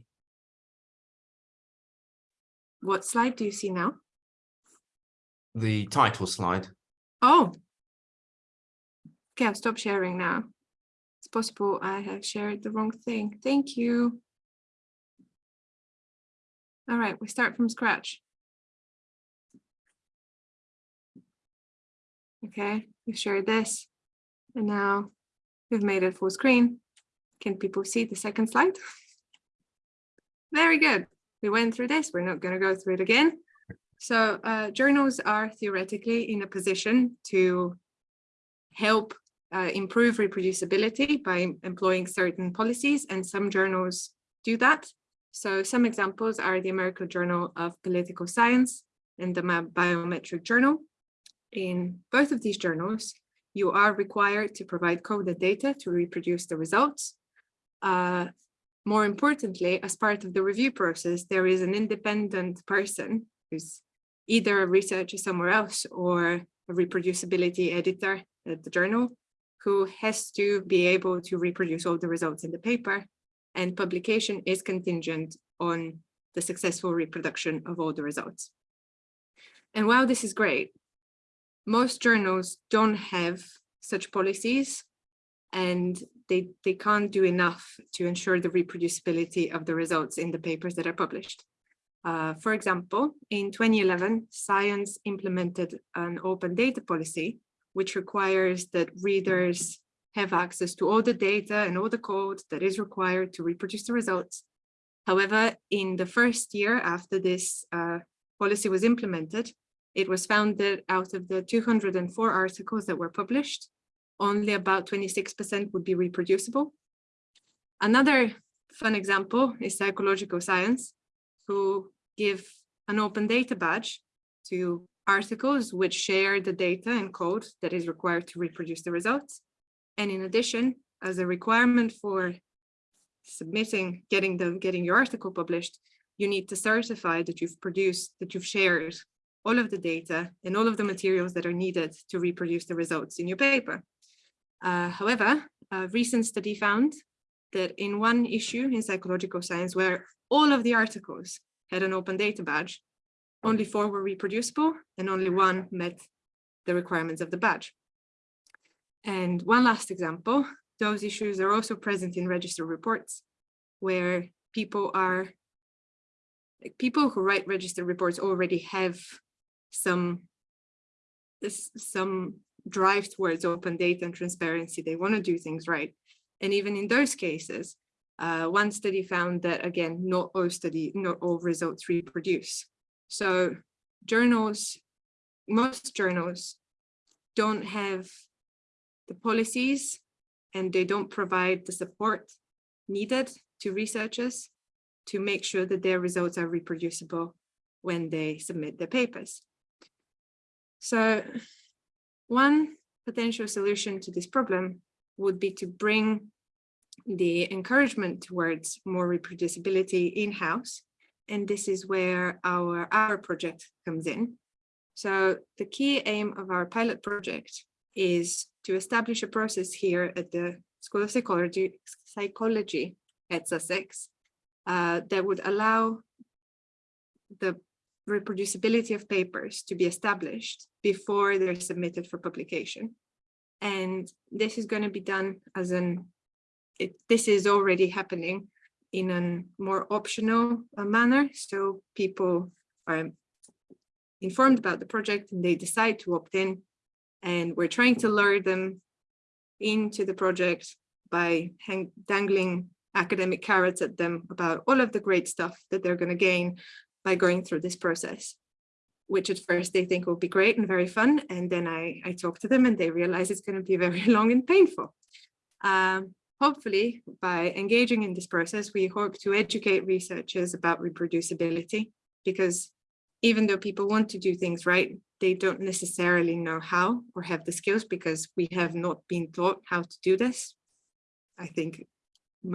What slide do you see now? The title slide. Oh. Okay, I'll stop sharing now. It's possible I have shared the wrong thing. Thank you. All right, we start from scratch. Okay, we've shared this. And now we've made it full screen. Can people see the second slide? Very good. We went through this. We're not going to go through it again. So uh, journals are theoretically in a position to help uh, improve reproducibility by employing certain policies and some journals do that. So some examples are the American Journal of Political Science and the Biometrical Journal. In both of these journals, you are required to provide coded data to reproduce the results. Uh, more importantly, as part of the review process, there is an independent person who's either a researcher somewhere else or a reproducibility editor at the journal who has to be able to reproduce all the results in the paper and publication is contingent on the successful reproduction of all the results. And while this is great, most journals don't have such policies and they, they can't do enough to ensure the reproducibility of the results in the papers that are published. Uh, for example, in 2011, Science implemented an open data policy which requires that readers have access to all the data and all the code that is required to reproduce the results. However, in the first year after this uh, policy was implemented, it was found that out of the 204 articles that were published, only about 26% would be reproducible. Another fun example is psychological science, who give an open data badge to articles which share the data and code that is required to reproduce the results. And in addition, as a requirement for submitting, getting the getting your article published, you need to certify that you've produced, that you've shared all of the data and all of the materials that are needed to reproduce the results in your paper. Uh, however, a recent study found that in one issue in psychological science where all of the articles had an open data badge, only four were reproducible and only one met the requirements of the badge. And one last example, those issues are also present in register reports where people are, like people who write register reports already have some, some drive towards open data and transparency. They want to do things right. And even in those cases, uh, one study found that again, not all study, not all results reproduce. So journals, most journals don't have the policies and they don't provide the support needed to researchers to make sure that their results are reproducible when they submit their papers. So one potential solution to this problem would be to bring the encouragement towards more reproducibility in-house. And this is where our, our project comes in. So the key aim of our pilot project is to establish a process here at the School of Psychology, Psychology at Sussex uh, that would allow the reproducibility of papers to be established before they're submitted for publication. And this is going to be done as an, it, this is already happening in a more optional uh, manner. So people are informed about the project and they decide to opt in. And we're trying to lure them into the project by dangling academic carrots at them about all of the great stuff that they're going to gain by going through this process, which at first they think will be great and very fun. And then I, I talk to them and they realize it's going to be very long and painful. Um, hopefully, by engaging in this process, we hope to educate researchers about reproducibility, because even though people want to do things right, they don't necessarily know how or have the skills because we have not been taught how to do this. I think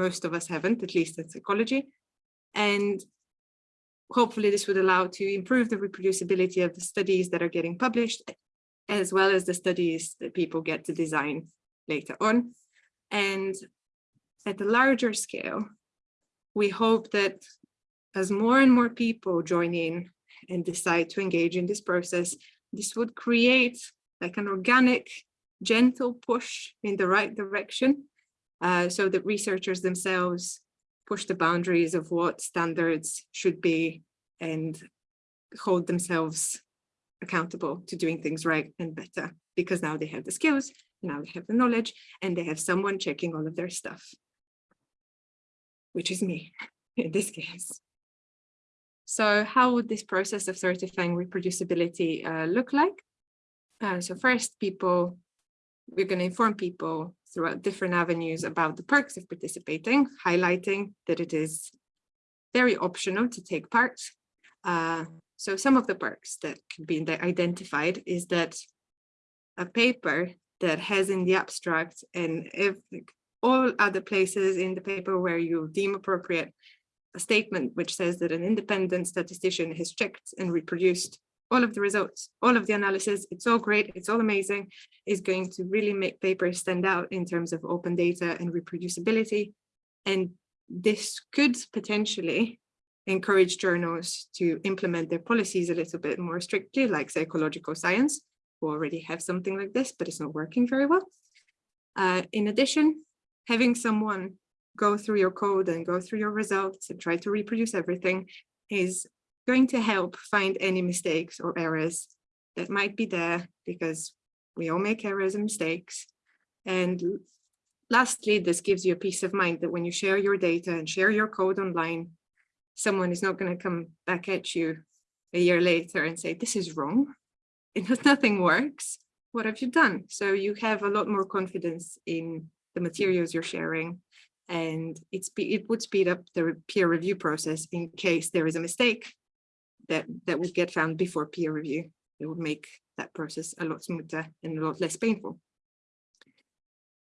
most of us haven't, at least in psychology. And hopefully this would allow to improve the reproducibility of the studies that are getting published, as well as the studies that people get to design later on. And at a larger scale, we hope that as more and more people join in and decide to engage in this process, this would create like an organic, gentle push in the right direction uh, so that researchers themselves push the boundaries of what standards should be and hold themselves accountable to doing things right and better because now they have the skills, now they have the knowledge, and they have someone checking all of their stuff, which is me in this case. So how would this process of certifying reproducibility uh, look like? Uh, so first, people, we're going to inform people throughout different avenues about the perks of participating, highlighting that it is very optional to take part. Uh, so some of the perks that can be identified is that a paper that has in the abstract and if all other places in the paper where you deem appropriate a statement which says that an independent statistician has checked and reproduced all of the results, all of the analysis, it's all great, it's all amazing, is going to really make papers stand out in terms of open data and reproducibility. And this could potentially encourage journals to implement their policies a little bit more strictly, like psychological science, who already have something like this, but it's not working very well. Uh, in addition, having someone go through your code and go through your results and try to reproduce everything is going to help find any mistakes or errors that might be there because we all make errors and mistakes. And lastly, this gives you a peace of mind that when you share your data and share your code online, someone is not going to come back at you a year later and say, this is wrong. It, nothing works. What have you done? So you have a lot more confidence in the materials you're sharing and it's it would speed up the peer review process in case there is a mistake that that would get found before peer review. It would make that process a lot smoother and a lot less painful.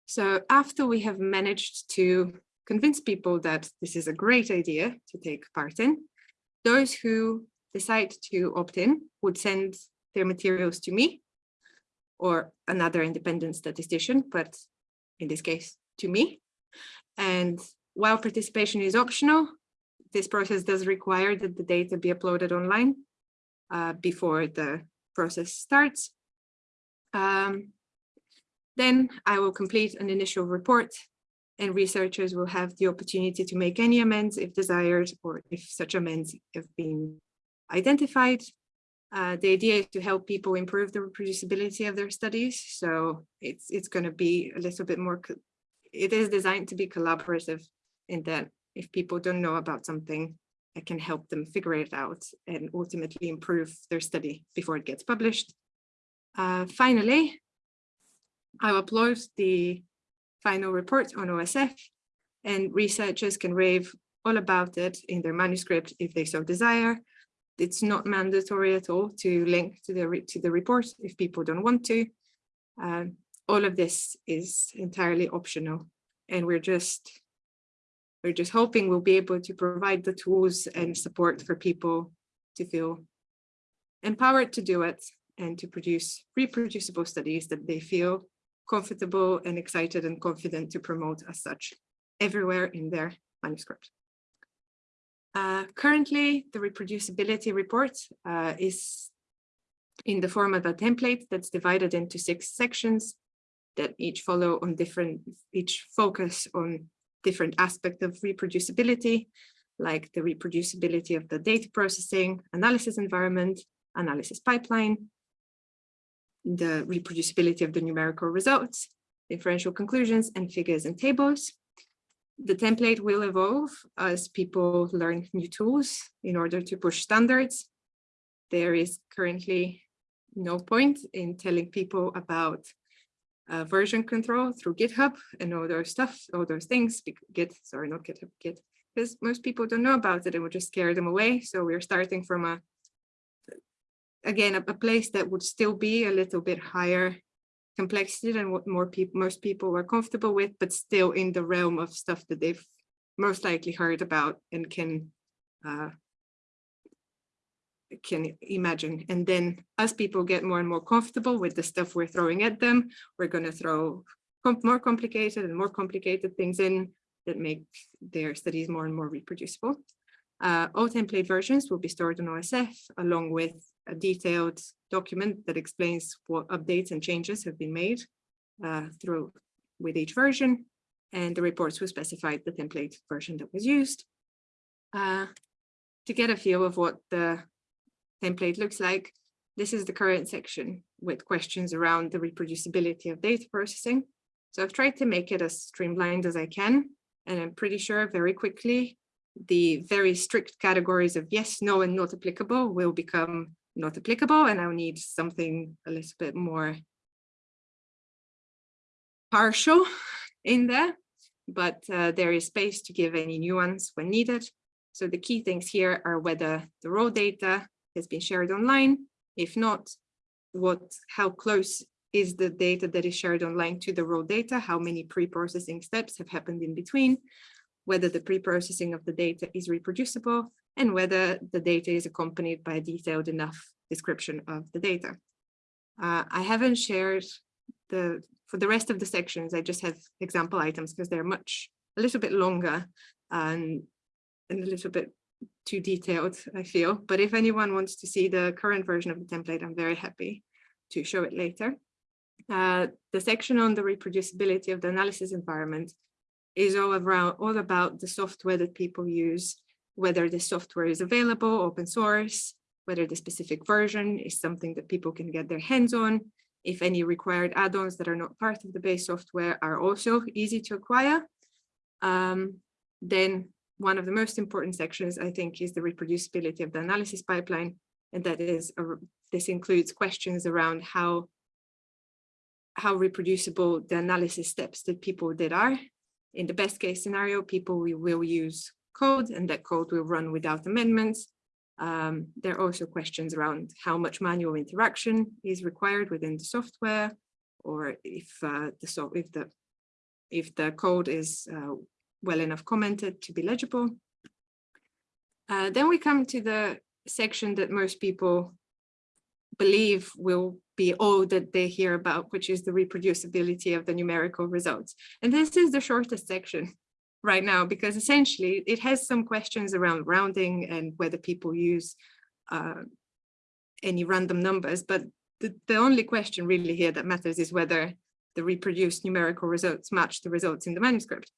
So after we have managed to convince people that this is a great idea to take part in, those who decide to opt in would send their materials to me or another independent statistician, but in this case, to me. And while participation is optional, this process does require that the data be uploaded online uh, before the process starts. Um, then I will complete an initial report and researchers will have the opportunity to make any amends if desired or if such amends have been identified. Uh, the idea is to help people improve the reproducibility of their studies. So it's it's going to be a little bit more, it is designed to be collaborative in that if people don't know about something, I can help them figure it out and ultimately improve their study before it gets published. Uh, finally, I'll upload the final report on OSF and researchers can rave all about it in their manuscript if they so desire. It's not mandatory at all to link to the, to the report if people don't want to. Uh, all of this is entirely optional and we're just we're just hoping we'll be able to provide the tools and support for people to feel empowered to do it and to produce reproducible studies that they feel comfortable and excited and confident to promote as such everywhere in their manuscript. Uh, currently, the reproducibility report uh, is in the form of a template that's divided into six sections that each follow on different, each focus on different aspect of reproducibility, like the reproducibility of the data processing, analysis environment, analysis pipeline, the reproducibility of the numerical results, inferential conclusions and figures and tables. The template will evolve as people learn new tools in order to push standards. There is currently no point in telling people about uh, version control through GitHub and all those stuff, all those things, Git, sorry, not GitHub, Git, because most people don't know about it and would just scare them away. So we're starting from a, again, a, a place that would still be a little bit higher complexity than what more people, most people were comfortable with, but still in the realm of stuff that they've most likely heard about and can uh, can imagine. And then as people get more and more comfortable with the stuff we're throwing at them, we're going to throw com more complicated and more complicated things in that make their studies more and more reproducible. Uh, all template versions will be stored on OSF along with a detailed document that explains what updates and changes have been made uh, through with each version and the reports will specify the template version that was used. Uh, to get a feel of what the template looks like, this is the current section with questions around the reproducibility of data processing. So I've tried to make it as streamlined as I can, and I'm pretty sure very quickly the very strict categories of yes, no, and not applicable will become not applicable, and I'll need something a little bit more partial in there, but uh, there is space to give any nuance when needed. So the key things here are whether the raw data has been shared online. If not, what, how close is the data that is shared online to the raw data? How many pre-processing steps have happened in between? Whether the pre-processing of the data is reproducible and whether the data is accompanied by a detailed enough description of the data. Uh, I haven't shared the, for the rest of the sections, I just have example items because they're much, a little bit longer and, and a little bit too detailed, I feel. But if anyone wants to see the current version of the template, I'm very happy to show it later. Uh, the section on the reproducibility of the analysis environment is all around all about the software that people use, whether the software is available, open source, whether the specific version is something that people can get their hands on, if any required add-ons that are not part of the base software are also easy to acquire. Um, then one of the most important sections, I think, is the reproducibility of the analysis pipeline. And that is, a, this includes questions around how, how reproducible the analysis steps that people did are. In the best case scenario, people will use code and that code will run without amendments. Um, there are also questions around how much manual interaction is required within the software, or if uh, the so if the if the code is uh, well enough commented to be legible. Uh, then we come to the section that most people believe will be all that they hear about, which is the reproducibility of the numerical results. And this is the shortest section right now, because essentially it has some questions around rounding and whether people use uh, any random numbers. But the, the only question really here that matters is whether the reproduced numerical results match the results in the manuscript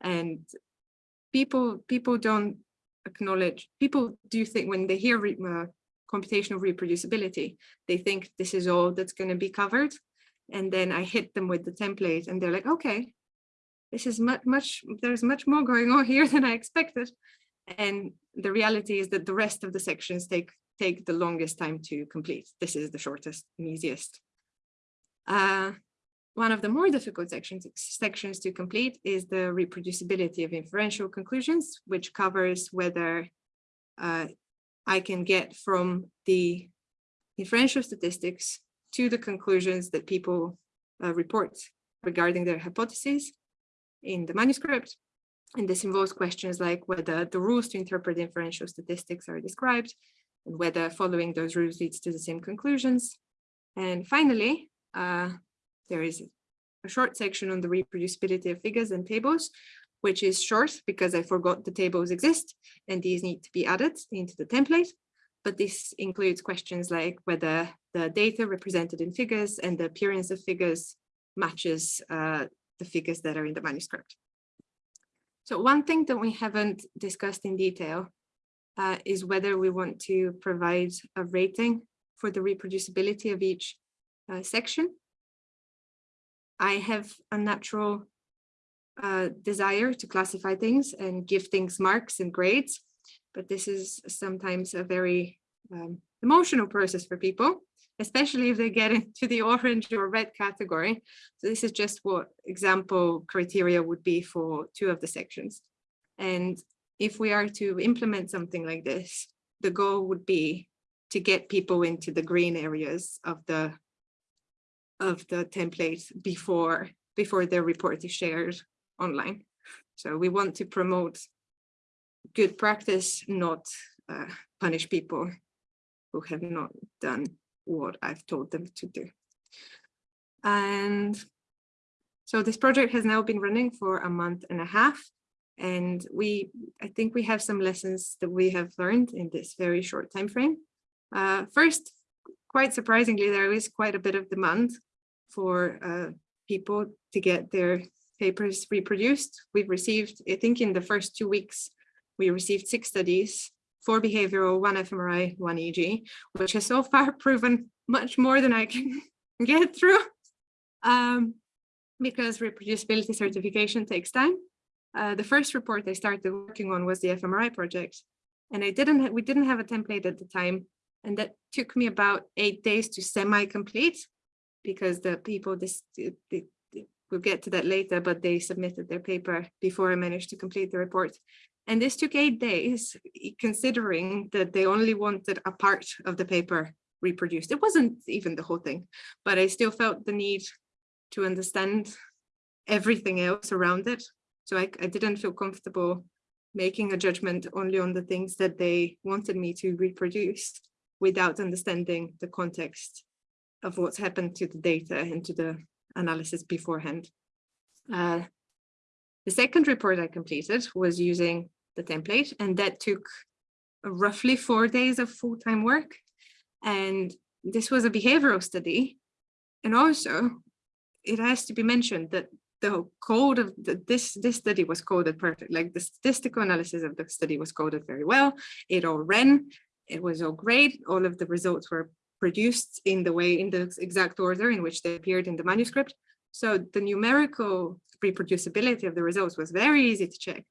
and people people don't acknowledge people do think when they hear computational reproducibility. They think this is all that's going to be covered and then i hit them with the template and they're like okay this is much much there's much more going on here than i expected. And the reality is that the rest of the sections take take the longest time to complete. This is the shortest and easiest. Uh, one of the more difficult sections, sections to complete is the reproducibility of inferential conclusions, which covers whether uh, I can get from the inferential statistics to the conclusions that people uh, report regarding their hypotheses in the manuscript. And this involves questions like whether the rules to interpret inferential statistics are described and whether following those rules leads to the same conclusions. And finally, uh, there is a short section on the reproducibility of figures and tables, which is short because I forgot the tables exist and these need to be added into the template. But this includes questions like whether the data represented in figures and the appearance of figures matches uh, the figures that are in the manuscript. So one thing that we haven't discussed in detail uh, is whether we want to provide a rating for the reproducibility of each uh, section. I have a natural uh, desire to classify things and give things marks and grades, but this is sometimes a very um, emotional process for people, especially if they get into the orange or red category. So this is just what example criteria would be for two of the sections. And if we are to implement something like this, the goal would be to get people into the green areas of the of the template before before their report is shared online. So we want to promote good practice, not uh, punish people who have not done what I've told them to do. And so this project has now been running for a month and a half. And we, I think we have some lessons that we have learned in this very short time frame. Uh, first, quite surprisingly, there is quite a bit of demand for uh, people to get their papers reproduced. We've received, I think in the first two weeks, we received six studies, four behavioral, one fMRI, one EEG, which has so far proven much more than I can get through um, because reproducibility certification takes time. Uh, the first report I started working on was the fMRI project, and I didn't we didn't have a template at the time, and that took me about eight days to semi-complete because the people this we'll get to that later, but they submitted their paper before I managed to complete the report. And this took eight days, considering that they only wanted a part of the paper reproduced. It wasn't even the whole thing, but I still felt the need to understand everything else around it. So I, I didn't feel comfortable making a judgment only on the things that they wanted me to reproduce without understanding the context of what's happened to the data and to the analysis beforehand. Uh, the second report I completed was using the template and that took roughly four days of full-time work. And this was a behavioral study. And also it has to be mentioned that the code of the, this this study was coded perfect like the statistical analysis of the study was coded very well it all ran it was all great all of the results were produced in the way, in the exact order in which they appeared in the manuscript. So the numerical reproducibility of the results was very easy to check,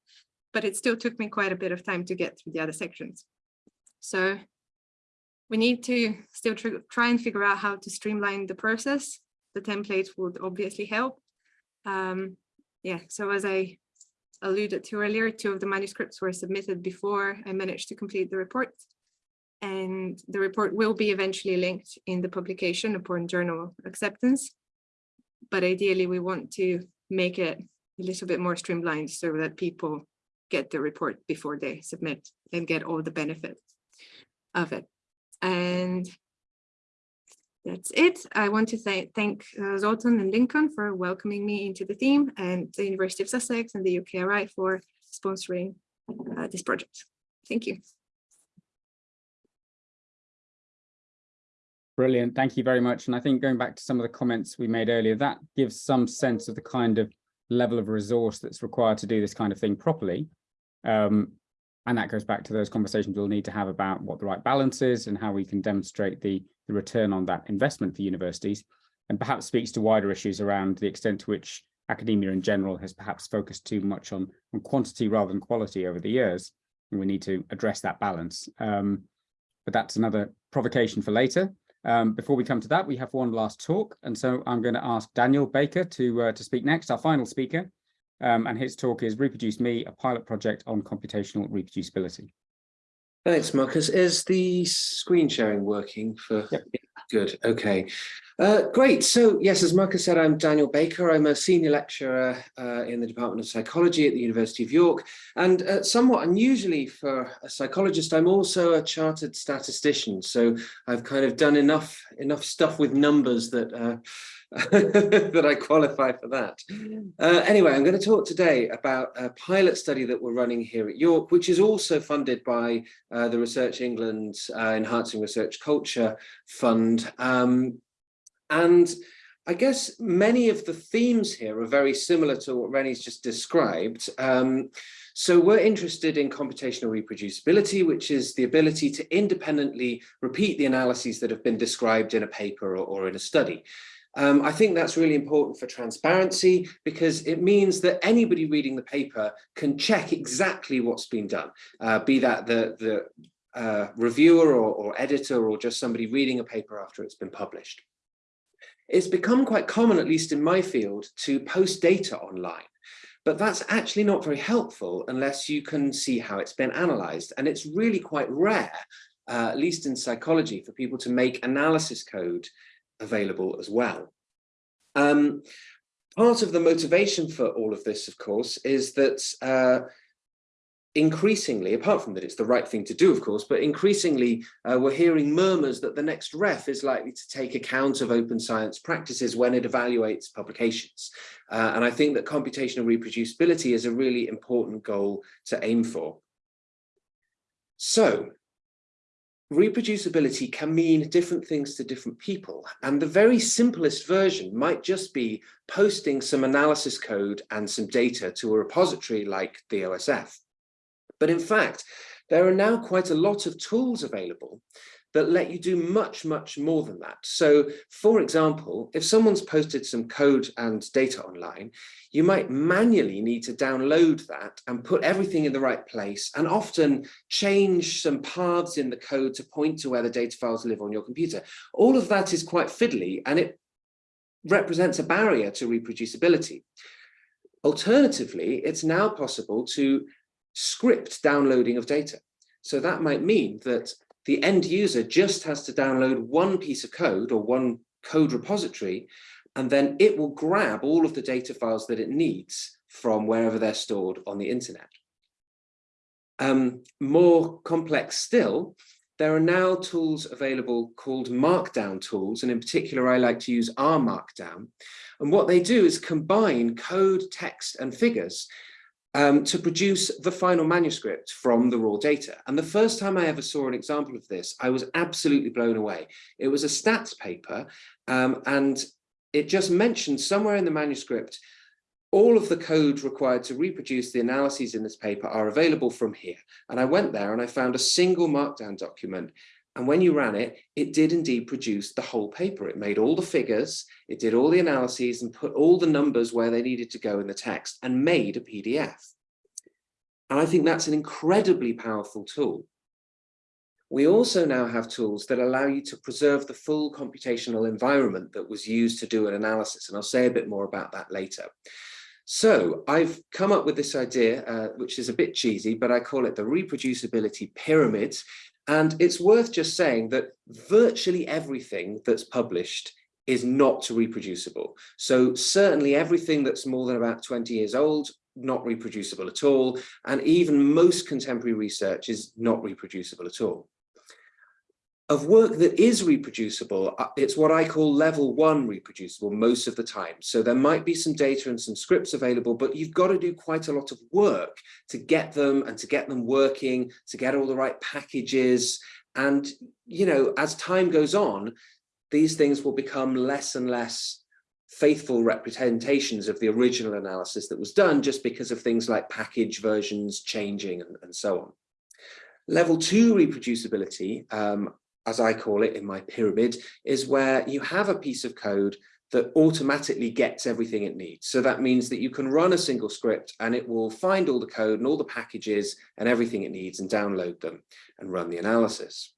but it still took me quite a bit of time to get through the other sections. So we need to still try and figure out how to streamline the process. The template would obviously help. Um, yeah, so as I alluded to earlier, two of the manuscripts were submitted before I managed to complete the report and the report will be eventually linked in the publication upon journal acceptance. But ideally, we want to make it a little bit more streamlined so that people get the report before they submit and get all the benefits of it. And that's it. I want to th thank uh, Zoltan and Lincoln for welcoming me into the team and the University of Sussex and the UKRI for sponsoring uh, this project. Thank you. Brilliant. Thank you very much. And I think going back to some of the comments we made earlier, that gives some sense of the kind of level of resource that's required to do this kind of thing properly. Um, and that goes back to those conversations we'll need to have about what the right balance is and how we can demonstrate the, the return on that investment for universities and perhaps speaks to wider issues around the extent to which academia in general has perhaps focused too much on, on quantity rather than quality over the years. And we need to address that balance. Um, but that's another provocation for later. Um, before we come to that, we have one last talk. And so I'm going to ask Daniel Baker to, uh, to speak next, our final speaker. Um, and his talk is Reproduce Me, a pilot project on computational reproducibility. Thanks, Marcus. Is the screen sharing working for? Yep. Good. Okay. Uh, great. So yes, as Marcus said, I'm Daniel Baker. I'm a senior lecturer uh, in the Department of Psychology at the University of York. And uh, somewhat unusually for a psychologist, I'm also a chartered statistician. So I've kind of done enough enough stuff with numbers that uh, that I qualify for that. Uh, anyway, I'm going to talk today about a pilot study that we're running here at York, which is also funded by uh, the Research England Enhancing Research Culture Fund. Um, and I guess many of the themes here are very similar to what Reny's just described. Um, so we're interested in computational reproducibility, which is the ability to independently repeat the analyses that have been described in a paper or, or in a study. Um, I think that's really important for transparency because it means that anybody reading the paper can check exactly what's been done, uh, be that the, the uh, reviewer or, or editor or just somebody reading a paper after it's been published. It's become quite common, at least in my field, to post data online. But that's actually not very helpful unless you can see how it's been analyzed. And it's really quite rare, uh, at least in psychology, for people to make analysis code available as well. Um, part of the motivation for all of this, of course, is that uh, increasingly, apart from that it's the right thing to do, of course, but increasingly uh, we're hearing murmurs that the next REF is likely to take account of open science practices when it evaluates publications. Uh, and I think that computational reproducibility is a really important goal to aim for. So reproducibility can mean different things to different people. And the very simplest version might just be posting some analysis code and some data to a repository like the OSF. But in fact, there are now quite a lot of tools available that let you do much, much more than that. So for example, if someone's posted some code and data online, you might manually need to download that and put everything in the right place and often change some paths in the code to point to where the data files live on your computer. All of that is quite fiddly and it represents a barrier to reproducibility. Alternatively, it's now possible to script downloading of data. So that might mean that the end user just has to download one piece of code or one code repository, and then it will grab all of the data files that it needs from wherever they're stored on the internet. Um, more complex still, there are now tools available called markdown tools, and in particular, I like to use R Markdown. And what they do is combine code, text, and figures um, to produce the final manuscript from the raw data. And the first time I ever saw an example of this, I was absolutely blown away. It was a stats paper um, and it just mentioned somewhere in the manuscript, all of the code required to reproduce the analyses in this paper are available from here. And I went there and I found a single markdown document and when you ran it, it did indeed produce the whole paper. It made all the figures, it did all the analyses and put all the numbers where they needed to go in the text and made a PDF. And I think that's an incredibly powerful tool. We also now have tools that allow you to preserve the full computational environment that was used to do an analysis. And I'll say a bit more about that later. So I've come up with this idea, uh, which is a bit cheesy, but I call it the reproducibility pyramid. And it's worth just saying that virtually everything that's published is not reproducible. So certainly everything that's more than about 20 years old, not reproducible at all. And even most contemporary research is not reproducible at all of work that is reproducible, uh, it's what I call level one reproducible most of the time. So there might be some data and some scripts available, but you've got to do quite a lot of work to get them and to get them working, to get all the right packages. And, you know, as time goes on, these things will become less and less faithful representations of the original analysis that was done just because of things like package versions changing and, and so on. Level two reproducibility, um, as I call it in my pyramid, is where you have a piece of code that automatically gets everything it needs. So that means that you can run a single script and it will find all the code and all the packages and everything it needs and download them and run the analysis.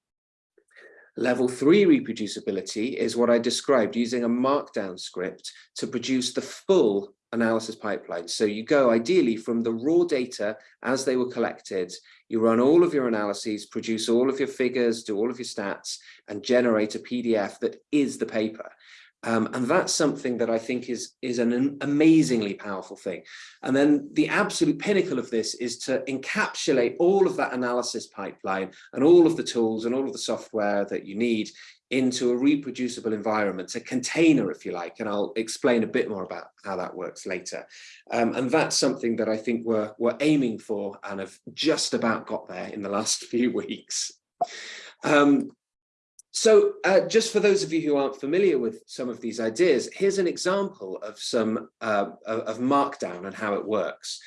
Level three reproducibility is what I described using a markdown script to produce the full analysis pipeline. So you go ideally from the raw data as they were collected, you run all of your analyses, produce all of your figures, do all of your stats, and generate a PDF that is the paper. Um, and that's something that I think is, is an amazingly powerful thing. And then the absolute pinnacle of this is to encapsulate all of that analysis pipeline and all of the tools and all of the software that you need into a reproducible environment, a container, if you like, and I'll explain a bit more about how that works later. Um, and that's something that I think we're, we're aiming for and have just about got there in the last few weeks. Um, so uh, just for those of you who aren't familiar with some of these ideas, here's an example of some uh, of Markdown and how it works.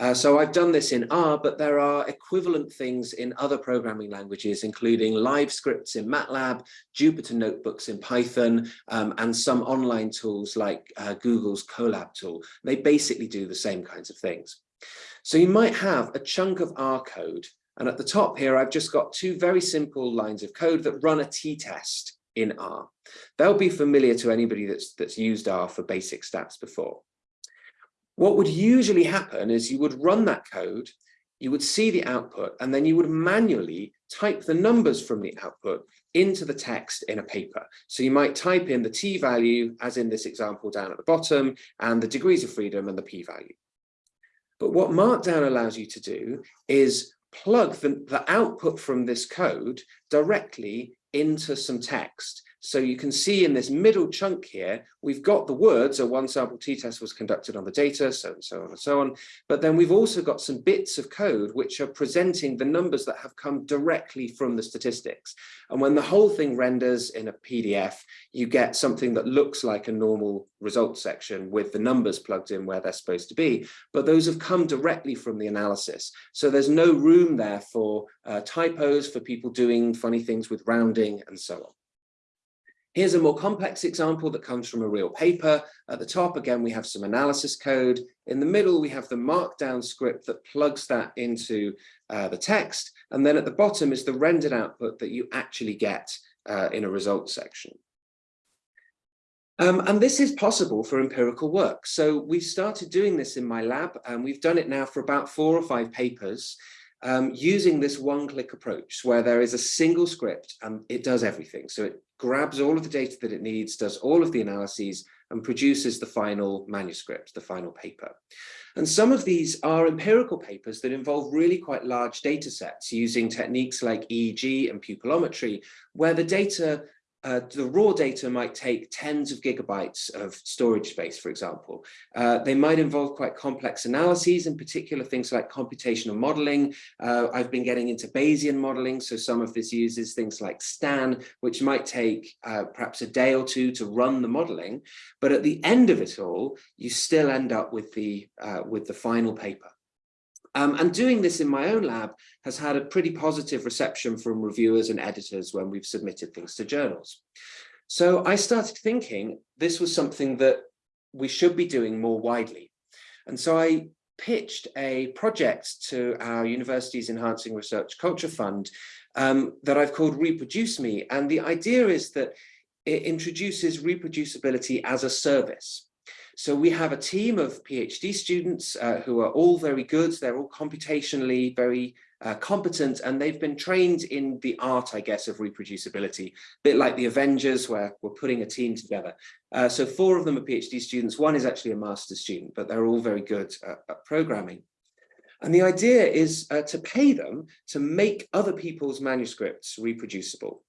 Uh, so I've done this in R, but there are equivalent things in other programming languages, including live scripts in MATLAB, Jupyter notebooks in Python, um, and some online tools like uh, Google's Colab tool. They basically do the same kinds of things. So you might have a chunk of R code and at the top here, I've just got two very simple lines of code that run a t-test in R. They'll be familiar to anybody that's, that's used R for basic stats before. What would usually happen is you would run that code, you would see the output, and then you would manually type the numbers from the output into the text in a paper. So you might type in the t value, as in this example down at the bottom, and the degrees of freedom and the p value. But what Markdown allows you to do is plug the, the output from this code directly into some text. So you can see in this middle chunk here, we've got the words, a one sample t-test was conducted on the data, so and so on and so on. But then we've also got some bits of code which are presenting the numbers that have come directly from the statistics. And when the whole thing renders in a PDF, you get something that looks like a normal results section with the numbers plugged in where they're supposed to be. But those have come directly from the analysis. So there's no room there for uh, typos, for people doing funny things with rounding and so on. Here's a more complex example that comes from a real paper. At the top, again, we have some analysis code. In the middle, we have the markdown script that plugs that into uh, the text. And then at the bottom is the rendered output that you actually get uh, in a results section. Um, and this is possible for empirical work. So we've started doing this in my lab and we've done it now for about four or five papers um, using this one-click approach where there is a single script and it does everything. So it grabs all of the data that it needs, does all of the analyses, and produces the final manuscript, the final paper. And some of these are empirical papers that involve really quite large data sets using techniques like EEG and pupillometry, where the data uh, the raw data might take tens of gigabytes of storage space, for example. Uh, they might involve quite complex analyses, in particular things like computational modeling. Uh, I've been getting into Bayesian modeling, so some of this uses things like STAN, which might take uh, perhaps a day or two to run the modeling. But at the end of it all, you still end up with the, uh, with the final paper. Um, and doing this in my own lab has had a pretty positive reception from reviewers and editors when we've submitted things to journals. So I started thinking this was something that we should be doing more widely. And so I pitched a project to our university's Enhancing Research Culture Fund um, that I've called Reproduce Me. And the idea is that it introduces reproducibility as a service. So we have a team of PhD students uh, who are all very good. They're all computationally very uh, competent and they've been trained in the art, I guess, of reproducibility, a bit like the Avengers where we're putting a team together. Uh, so four of them are PhD students. One is actually a master's student, but they're all very good at, at programming. And the idea is uh, to pay them to make other people's manuscripts reproducible.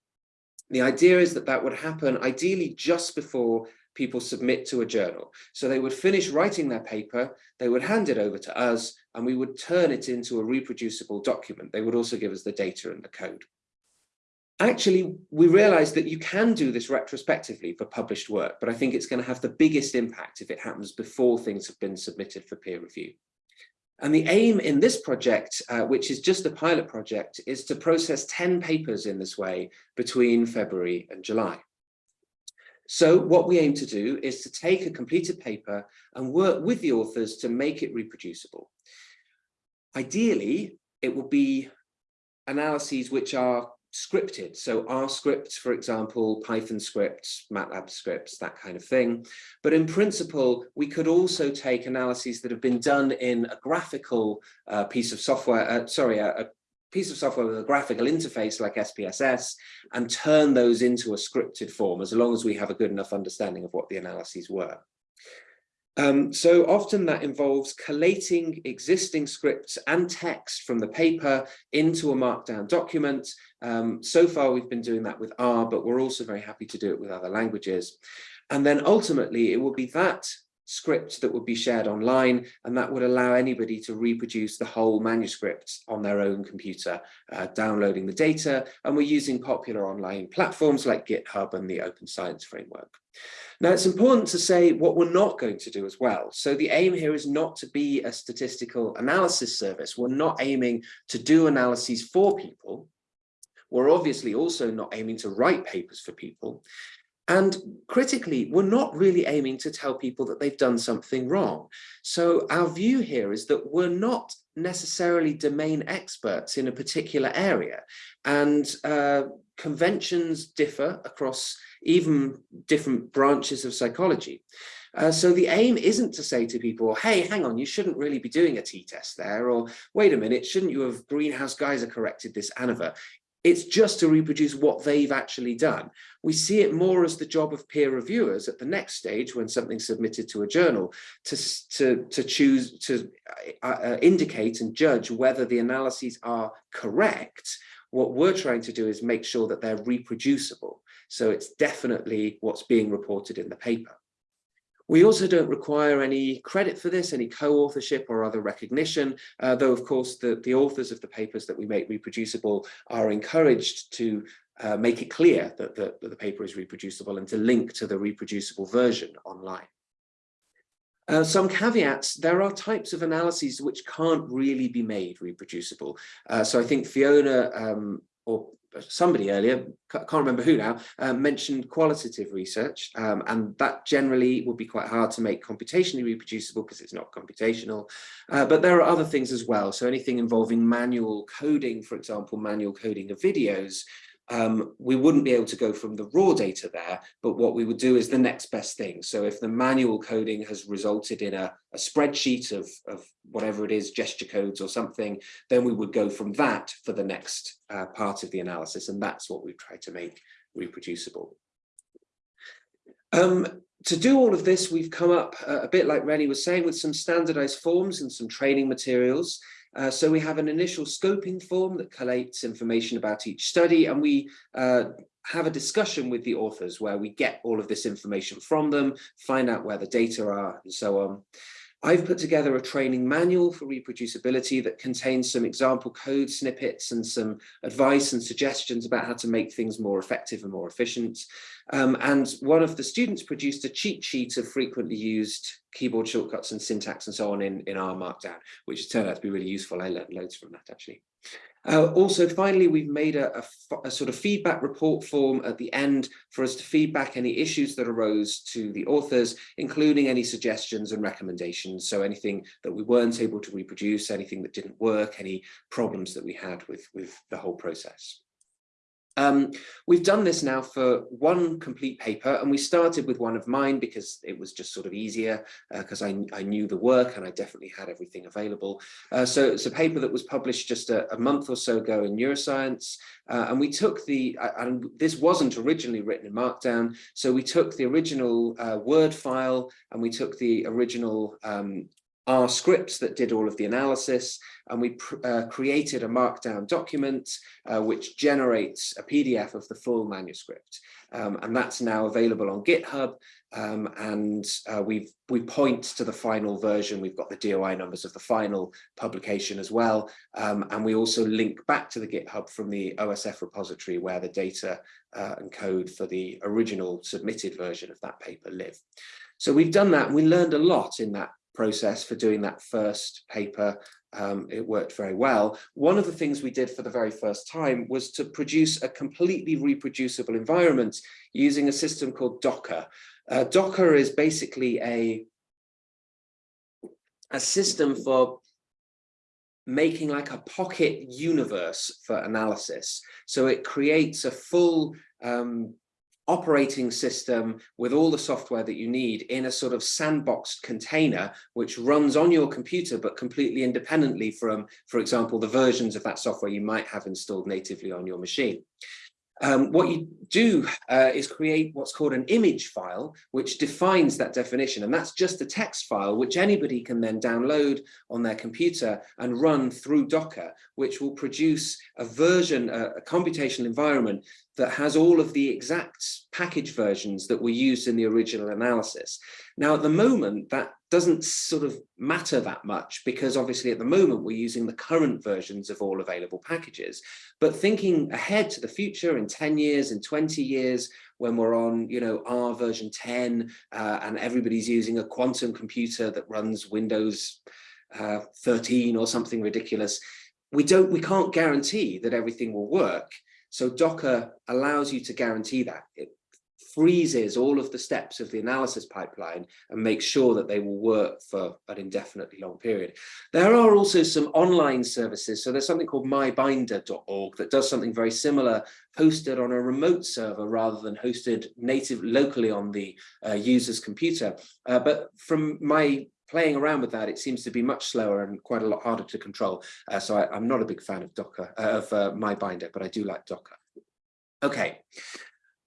The idea is that that would happen ideally just before people submit to a journal. So they would finish writing their paper, they would hand it over to us, and we would turn it into a reproducible document. They would also give us the data and the code. Actually, we realized that you can do this retrospectively for published work, but I think it's going to have the biggest impact if it happens before things have been submitted for peer review. And the aim in this project, uh, which is just a pilot project, is to process 10 papers in this way between February and July. So what we aim to do is to take a completed paper and work with the authors to make it reproducible. Ideally, it will be analyses which are scripted. So R scripts, for example, Python scripts, MATLAB scripts, that kind of thing. But in principle, we could also take analyses that have been done in a graphical uh, piece of software, uh, sorry, a, piece of software with a graphical interface like SPSS and turn those into a scripted form as long as we have a good enough understanding of what the analyses were. Um, so often that involves collating existing scripts and text from the paper into a markdown document. Um, so far we've been doing that with R, but we're also very happy to do it with other languages. And then ultimately it will be that script that would be shared online and that would allow anybody to reproduce the whole manuscript on their own computer, uh, downloading the data. And we're using popular online platforms like GitHub and the Open Science Framework. Now, it's important to say what we're not going to do as well. So the aim here is not to be a statistical analysis service. We're not aiming to do analyses for people. We're obviously also not aiming to write papers for people. And critically, we're not really aiming to tell people that they've done something wrong. So our view here is that we're not necessarily domain experts in a particular area. And uh, conventions differ across even different branches of psychology. Uh, so the aim isn't to say to people, hey, hang on, you shouldn't really be doing a t-test there, or wait a minute, shouldn't you have Greenhouse-Geisser corrected this ANOVA? It's just to reproduce what they've actually done. We see it more as the job of peer reviewers at the next stage when something's submitted to a journal to, to, to choose to uh, uh, indicate and judge whether the analyses are correct. What we're trying to do is make sure that they're reproducible. So it's definitely what's being reported in the paper. We also don't require any credit for this, any co-authorship or other recognition, uh, though of course the, the authors of the papers that we make reproducible are encouraged to uh, make it clear that the, that the paper is reproducible and to link to the reproducible version online. Uh, some caveats, there are types of analyses which can't really be made reproducible. Uh, so I think Fiona um, or somebody earlier, can't remember who now, uh, mentioned qualitative research, um, and that generally would be quite hard to make computationally reproducible because it's not computational. Uh, but there are other things as well. So anything involving manual coding, for example, manual coding of videos, um, we wouldn't be able to go from the raw data there, but what we would do is the next best thing. So if the manual coding has resulted in a, a spreadsheet of, of whatever it is, gesture codes or something, then we would go from that for the next uh, part of the analysis. And that's what we've tried to make reproducible. Um, to do all of this, we've come up uh, a bit like Reny was saying with some standardized forms and some training materials. Uh, so we have an initial scoping form that collates information about each study and we uh, have a discussion with the authors where we get all of this information from them, find out where the data are and so on. I've put together a training manual for reproducibility that contains some example code snippets and some advice and suggestions about how to make things more effective and more efficient. Um, and one of the students produced a cheat sheet of frequently used keyboard shortcuts and syntax and so on in, in R Markdown, which turned out to be really useful. I learned loads from that actually. Uh, also, finally, we've made a, a, a, sort of feedback report form at the end for us to feedback any issues that arose to the authors, including any suggestions and recommendations. So anything that we weren't able to reproduce, anything that didn't work, any problems that we had with, with the whole process. Um, we've done this now for one complete paper and we started with one of mine because it was just sort of easier because uh, I, I, knew the work and I definitely had everything available. Uh, so it's a paper that was published just a, a month or so ago in Neuroscience uh, and we took the, and this wasn't originally written in Markdown, so we took the original uh, Word file and we took the original um, R scripts that did all of the analysis and we uh, created a markdown document uh, which generates a PDF of the full manuscript um, and that's now available on GitHub um, and uh, we we point to the final version we've got the DOI numbers of the final publication as well um, and we also link back to the GitHub from the OSF repository where the data uh, and code for the original submitted version of that paper live. So we've done that we learned a lot in that process for doing that first paper. Um, it worked very well. One of the things we did for the very first time was to produce a completely reproducible environment using a system called Docker. Uh, Docker is basically a, a system for making like a pocket universe for analysis. So it creates a full um, operating system with all the software that you need in a sort of sandboxed container which runs on your computer but completely independently from for example the versions of that software you might have installed natively on your machine um, what you do uh, is create what's called an image file, which defines that definition. And that's just a text file, which anybody can then download on their computer and run through Docker, which will produce a version, a, a computational environment that has all of the exact package versions that were used in the original analysis. Now, at the moment, that doesn't sort of matter that much because obviously at the moment we're using the current versions of all available packages. But thinking ahead to the future in 10 years, in 20 years, when we're on, you know, R version 10 uh, and everybody's using a quantum computer that runs Windows uh, 13 or something ridiculous, we don't, we can't guarantee that everything will work. So Docker allows you to guarantee that. It freezes all of the steps of the analysis pipeline and makes sure that they will work for an indefinitely long period. There are also some online services. So there's something called mybinder.org that does something very similar, hosted on a remote server rather than hosted native locally on the uh, user's computer. Uh, but from my playing around with that, it seems to be much slower and quite a lot harder to control. Uh, so I, am not a big fan of Docker, uh, of uh, MyBinder, but I do like Docker. Okay,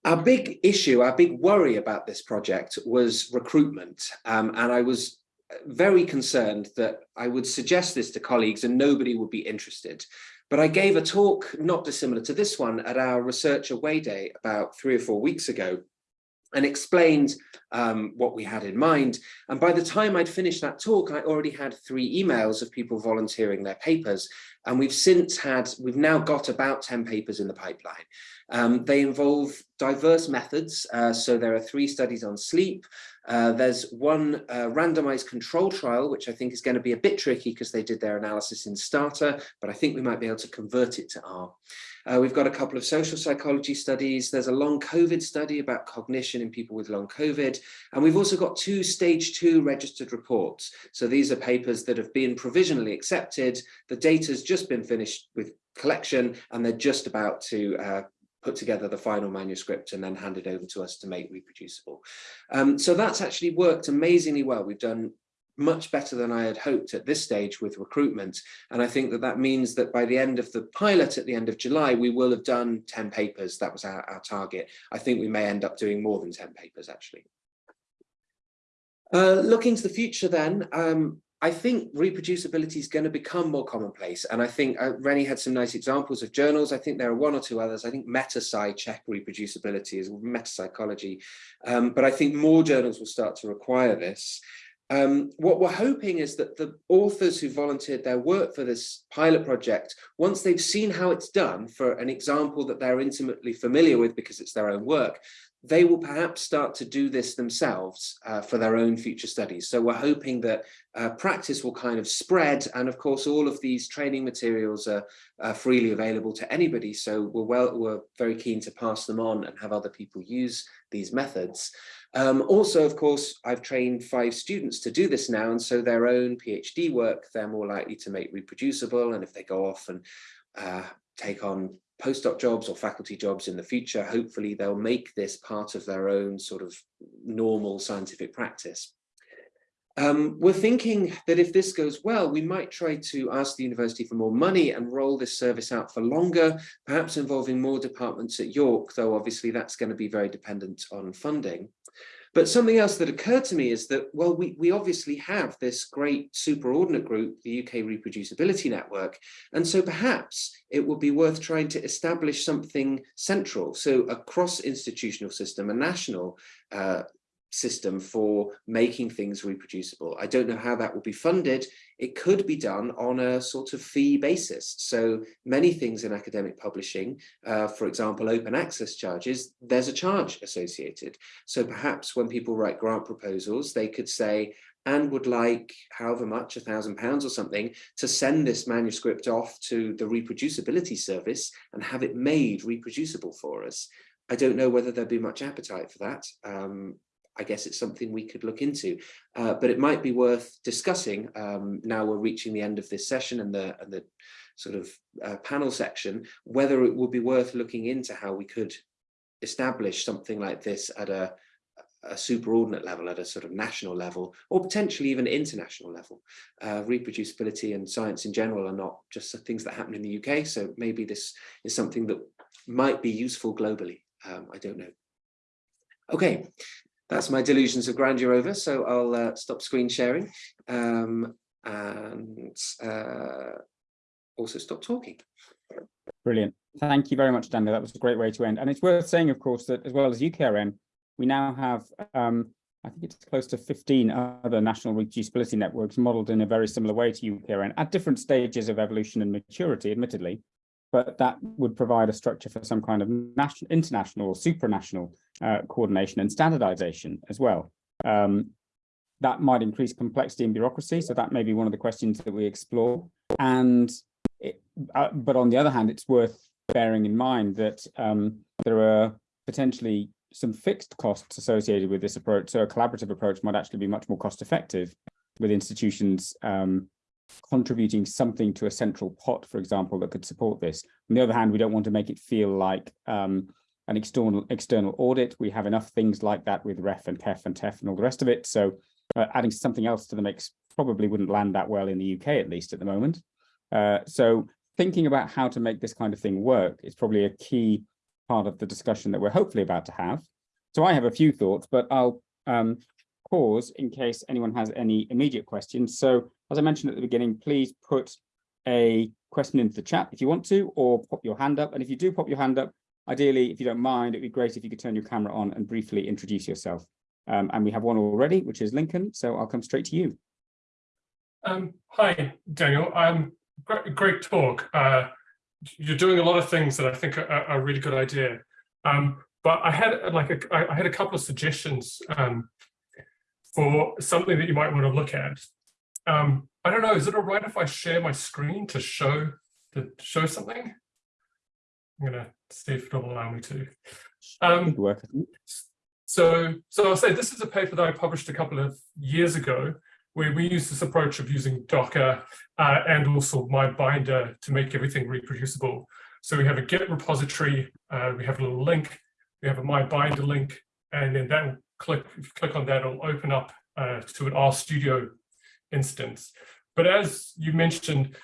our big issue, our big worry about this project was recruitment. Um, and I was very concerned that I would suggest this to colleagues and nobody would be interested. But I gave a talk not dissimilar to this one at our Research Away Day about three or four weeks ago and explained um, what we had in mind. And by the time I'd finished that talk, I already had three emails of people volunteering their papers. And we've since had, we've now got about 10 papers in the pipeline. Um, they involve diverse methods. Uh, so there are three studies on sleep. Uh, there's one uh, randomized control trial, which I think is going to be a bit tricky because they did their analysis in Stata, but I think we might be able to convert it to R. Uh, we've got a couple of social psychology studies. There's a long COVID study about cognition in people with long COVID. And we've also got two stage two registered reports. So these are papers that have been provisionally accepted. The data's just been finished with collection and they're just about to uh, put together the final manuscript and then hand it over to us to make reproducible. Um, so that's actually worked amazingly well. We've done much better than I had hoped at this stage with recruitment. And I think that that means that by the end of the pilot at the end of July, we will have done 10 papers. That was our, our target. I think we may end up doing more than 10 papers actually. Uh, looking to the future then, um, I think reproducibility is going to become more commonplace. And I think uh, Reny had some nice examples of journals. I think there are one or two others. I think MetaPsy check reproducibility is metapsychology. Um, but I think more journals will start to require this. Um, what we're hoping is that the authors who volunteered their work for this pilot project, once they've seen how it's done for an example that they're intimately familiar with because it's their own work, they will perhaps start to do this themselves uh, for their own future studies. So we're hoping that uh, practice will kind of spread. And of course, all of these training materials are, are freely available to anybody. So we're, well, we're very keen to pass them on and have other people use these methods. Um, also, of course, I've trained five students to do this now, and so their own PhD work, they're more likely to make reproducible. And if they go off and uh, take on postdoc jobs or faculty jobs in the future, hopefully they'll make this part of their own sort of normal scientific practice. Um, we're thinking that if this goes well, we might try to ask the university for more money and roll this service out for longer, perhaps involving more departments at York, though obviously that's going to be very dependent on funding. But something else that occurred to me is that, well, we, we obviously have this great superordinate group, the UK Reproducibility Network. And so perhaps it would be worth trying to establish something central. So a cross-institutional system, a national uh, system for making things reproducible. I don't know how that will be funded. It could be done on a sort of fee basis. So many things in academic publishing, uh, for example, open access charges, there's a charge associated. So perhaps when people write grant proposals, they could say, and would like however much, a thousand pounds or something, to send this manuscript off to the reproducibility service and have it made reproducible for us. I don't know whether there'd be much appetite for that. Um, I guess it's something we could look into. Uh, but it might be worth discussing um, now we're reaching the end of this session and the, and the sort of uh, panel section, whether it would be worth looking into how we could establish something like this at a, a superordinate level, at a sort of national level, or potentially even international level. Uh, reproducibility and science in general are not just things that happen in the UK, so maybe this is something that might be useful globally. Um, I don't know. Okay, that's my delusions of grandeur over, so I'll uh, stop screen sharing um, and uh, also stop talking. Brilliant. Thank you very much, Daniel. That was a great way to end. And it's worth saying, of course, that as well as UKRN, we now have, um, I think it's close to 15 other national reproducibility networks modeled in a very similar way to UKRN at different stages of evolution and maturity, admittedly, but that would provide a structure for some kind of national, international or supranational uh, coordination and standardization as well. Um, that might increase complexity and bureaucracy, so that may be one of the questions that we explore. And it, uh, but on the other hand, it's worth bearing in mind that um, there are potentially some fixed costs associated with this approach. So a collaborative approach might actually be much more cost effective with institutions um, contributing something to a central pot, for example, that could support this. On the other hand, we don't want to make it feel like um, an external external audit. We have enough things like that with REF and KEF and TEF and all the rest of it. So uh, adding something else to the mix probably wouldn't land that well in the UK, at least at the moment. Uh, so thinking about how to make this kind of thing work is probably a key part of the discussion that we're hopefully about to have. So I have a few thoughts, but I'll um, pause in case anyone has any immediate questions. So as I mentioned at the beginning, please put a question into the chat if you want to, or pop your hand up. And if you do pop your hand up, ideally, if you don't mind, it'd be great if you could turn your camera on and briefly introduce yourself. Um, and we have one already, which is Lincoln. So I'll come straight to you. Um, hi, Daniel. Um, great, great talk. Uh, you're doing a lot of things that I think are, are a really good idea. Um, but I had like a, I had a couple of suggestions um, for something that you might want to look at. Um, I don't know, is it all right if I share my screen to show to show something? I'm gonna see if it'll allow me to. Um. So, so I'll say this is a paper that I published a couple of years ago, where we use this approach of using Docker uh, and also my binder to make everything reproducible. So we have a Git repository, uh, we have a little link, we have a my binder link, and then that will click, if you click on that, it'll open up uh, to an RStudio instance. But as you mentioned,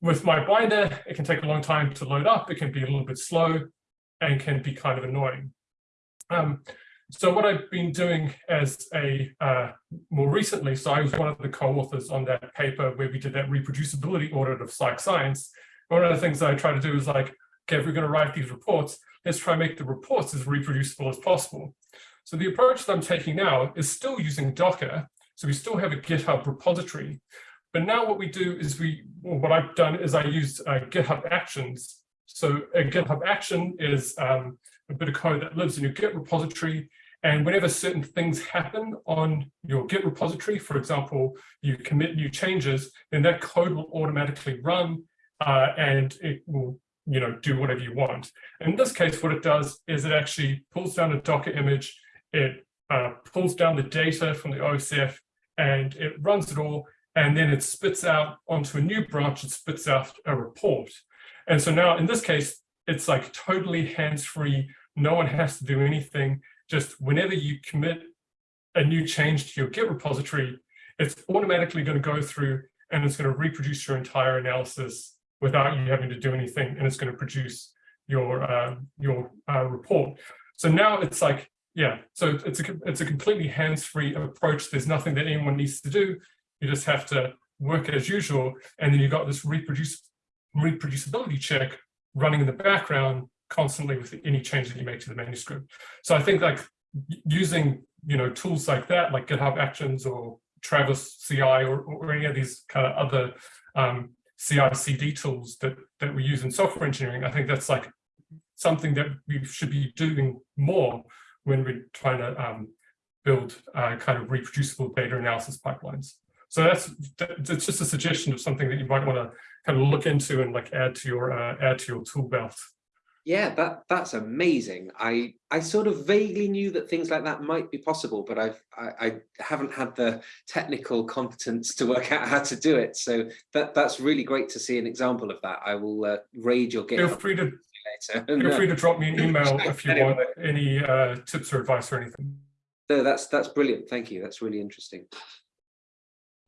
with my binder, it can take a long time to load up. It can be a little bit slow and can be kind of annoying. Um, so what I've been doing as a uh, more recently, so I was one of the co-authors on that paper where we did that reproducibility audit of psych science. One of the things I try to do is like, okay, if we're going to write these reports, let's try and make the reports as reproducible as possible. So the approach that I'm taking now is still using Docker. So we still have a GitHub repository. But now what we do is we, well, what I've done is I use uh, GitHub Actions. So a GitHub Action is um, a bit of code that lives in your Git repository and whenever certain things happen on your Git repository, for example, you commit new changes, then that code will automatically run uh, and it will you know, do whatever you want. In this case, what it does is it actually pulls down a Docker image, it uh, pulls down the data from the OSF, and it runs it all, and then it spits out onto a new branch, it spits out a report. And so now in this case, it's like totally hands-free, no one has to do anything just whenever you commit a new change to your Git repository, it's automatically going to go through and it's going to reproduce your entire analysis without you having to do anything, and it's going to produce your uh, your uh, report. So now it's like, yeah, so it's a it's a completely hands-free approach. There's nothing that anyone needs to do. You just have to work as usual, and then you've got this reproduce reproducibility check running in the background constantly with any change that you make to the manuscript. So I think like using you know tools like that, like GitHub Actions or Travis CI or, or any of these kind of other um, CI/CD tools that that we use in software engineering, I think that's like something that we should be doing more when we're trying to um, build uh, kind of reproducible data analysis pipelines. So that's that's just a suggestion of something that you might want to kind of look into and like add to your uh, add to your tool belt. Yeah, that that's amazing. I I sort of vaguely knew that things like that might be possible, but I've I, I haven't had the technical competence to work out how to do it. So that that's really great to see an example of that. I will uh, raid your GitHub. Feel free to later. Feel free to drop me an email if you Anyway. want any uh, tips or advice or anything. No, that's that's brilliant. Thank you. That's really interesting.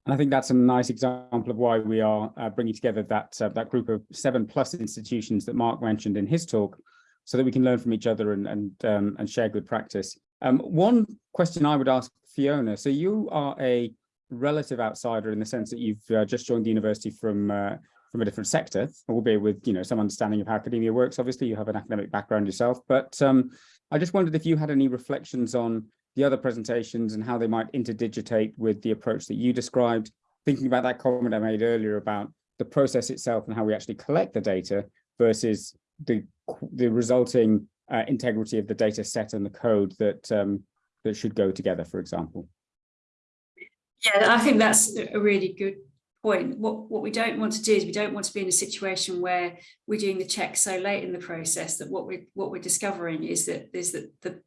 And I think that's a nice example of why we are uh, bringing together that uh, that group of seven plus institutions that Mark mentioned in his talk, so that we can learn from each other and and um, and share good practice. Um, one question I would ask Fiona. So you are a relative outsider in the sense that you've uh, just joined the university from uh, from a different sector, albeit with you know some understanding of how academia works. Obviously, you have an academic background yourself, but um, I just wondered if you had any reflections on the other presentations and how they might interdigitate with the approach that you described, thinking about that comment I made earlier about the process itself and how we actually collect the data versus the, the resulting uh, integrity of the data set and the code that, um, that should go together, for example. Yeah, I think that's a really good point. What what we don't want to do is we don't want to be in a situation where we're doing the check so late in the process that what we're, what we're discovering is that is that the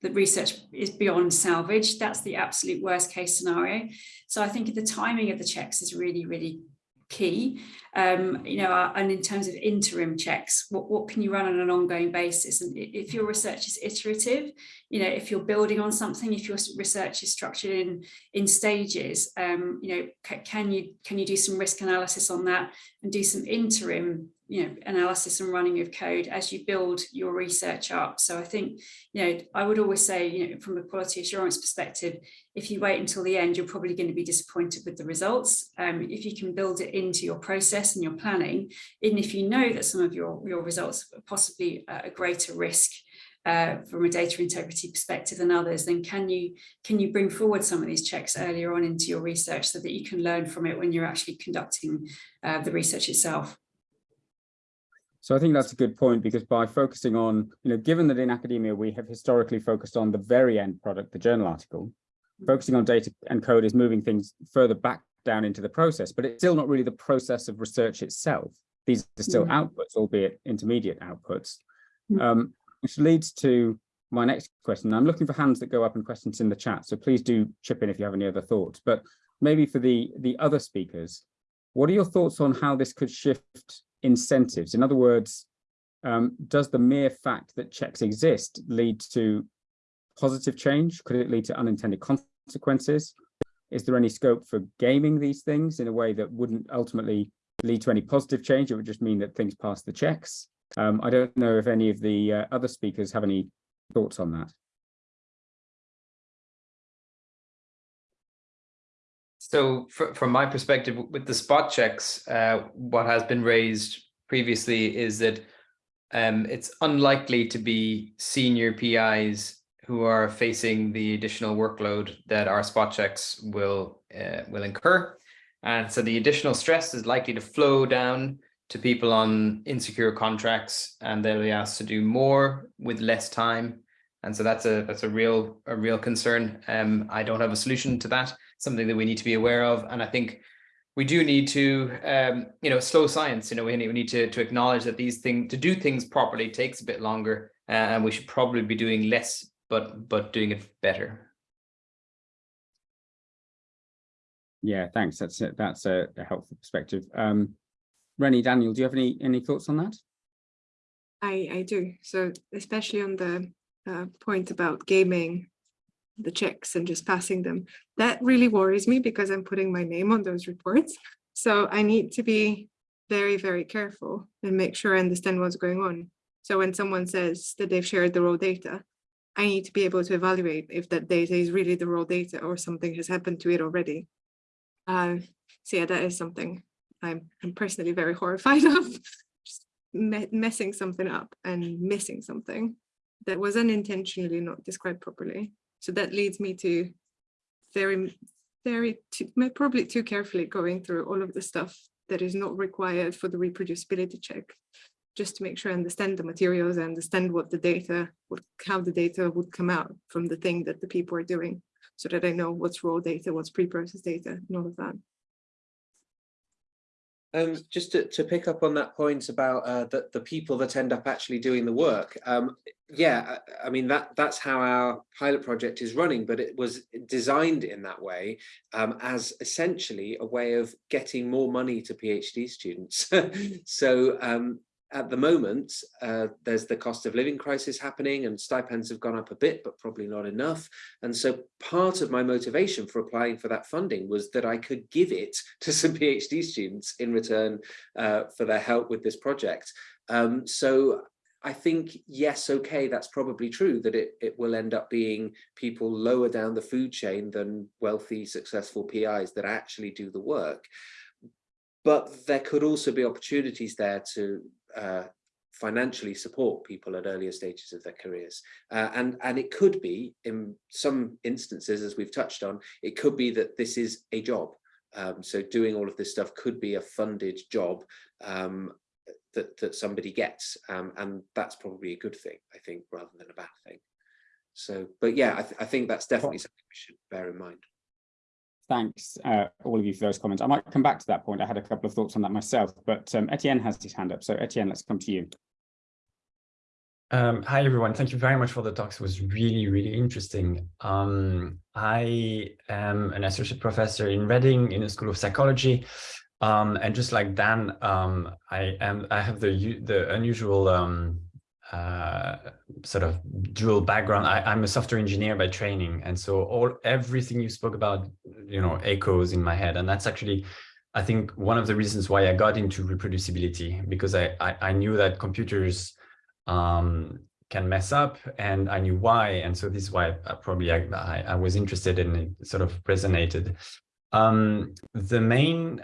the research is beyond salvage. That's the absolute worst case scenario. So I think the timing of the checks is really, really key. Um, you know, uh, and in terms of interim checks, what, what can you run on an ongoing basis? And if your research is iterative, you know, if you're building on something, if your research is structured in in stages, um, you know, can you can you do some risk analysis on that and do some interim, you know, analysis and running of code as you build your research up? So I think, you know, I would always say, you know, from a quality assurance perspective, if you wait until the end, you're probably going to be disappointed with the results. Um, if you can build it into your process and your planning, even if you know that some of your, your results are possibly a greater risk uh, from a data integrity perspective than others, then can you can you bring forward some of these checks earlier on into your research so that you can learn from it when you're actually conducting uh, the research itself? So I think that's a good point because by focusing on, you know, given that in academia we have historically focused on the very end product, the journal article, focusing on data and code is moving things further back down into the process, but it's still not really the process of research itself. These are still Mm. outputs, albeit intermediate outputs. Mm. Um, which leads to my next question. I'm looking for hands that go up and questions in the chat, so please do chip in if you have any other thoughts. But maybe for the the other speakers, what are your thoughts on how this could shift incentives? In other words, um, does the mere fact that checks exist lead to positive change? Could it lead to unintended consequences? Is there any scope for gaming these things in a way that wouldn't ultimately lead to any positive change? It would just mean that things pass the checks. Um, I don't know if any of the uh, other speakers have any thoughts on that. So fr- from my perspective, with the spot checks, uh, what has been raised previously is that um, it's unlikely to be senior PIs who are facing the additional workload that our spot checks will uh, will incur. And so the additional stress is likely to flow down to people on insecure contracts and they'll be asked to do more with less time. And so that's a that's a real a real concern. Um, I don't have a solution to that something that we need to be aware of. And I think we do need to, um, you know, slow science. You know, we need, we need to to acknowledge that these things to do things properly takes a bit longer, uh, and we should probably be doing less, but but doing it better. Yeah, thanks. That's it. That's a, a helpful perspective. Um, Reny, Daniel, do you have any any thoughts on that? I, I do. So especially on the uh, point about gaming the checks and just passing them, that really worries me because I'm putting my name on those reports. So I need to be very, very careful and make sure I understand what's going on. So when someone says that they've shared the raw data, I need to be able to evaluate if that data is really the raw data or something has happened to it already. Uh, so yeah, that is something I'm, I'm personally very horrified of. Just me messing something up and missing something that was unintentionally not described properly. So that leads me to very, very, too, probably too carefully going through all of the stuff that is not required for the reproducibility check, just to make sure I understand the materials, I understand what the data, what, how the data would come out from the thing that the people are doing, so that I know what's raw data, what's pre-processed data, and all of that. Um, just to, to pick up on that point about uh, the, the people that end up actually doing the work. Um, yeah, I, I mean, that that's how our pilot project is running, but it was designed in that way um, as essentially a way of getting more money to PhD students. so um, at the moment, uh, there's the cost of living crisis happening and stipends have gone up a bit, but probably not enough. And so part of my motivation for applying for that funding was that I could give it to some PhD students in return uh, for their help with this project. Um, so I think, yes, okay, that's probably true, that it, it will end up being people lower down the food chain than wealthy, successful PIs that actually do the work. But there could also be opportunities there to uh, financially support people at earlier stages of their careers. Uh, and, and it could be, in some instances, as we've touched on, it could be that this is a job. Um, so doing all of this stuff could be a funded job um, that, that somebody gets. Um, and that's probably a good thing, I think, rather than a bad thing. So, but yeah, I, th I think that's definitely something we should bear in mind. Thanks, uh, all of you for those comments. I might come back to that point. I had a couple of thoughts on that myself, but um, Etienne has his hand up. So Etienne, let's come to you. Um, hi, everyone. Thank you very much for the talks. It was really, really interesting. Um, I am an associate professor in Reading in the School of Psychology. Um, and just like Dan, um, I am I have the the unusual um, uh, sort of dual background. I, am a software engineer by training, and so all everything you spoke about, you know, echoes in my head, and that's actually, I think, one of the reasons why I got into reproducibility because I I, I knew that computers um, can mess up, and I knew why, and so this is why I, probably I, I, I was interested in it, sort of resonated. Um, the main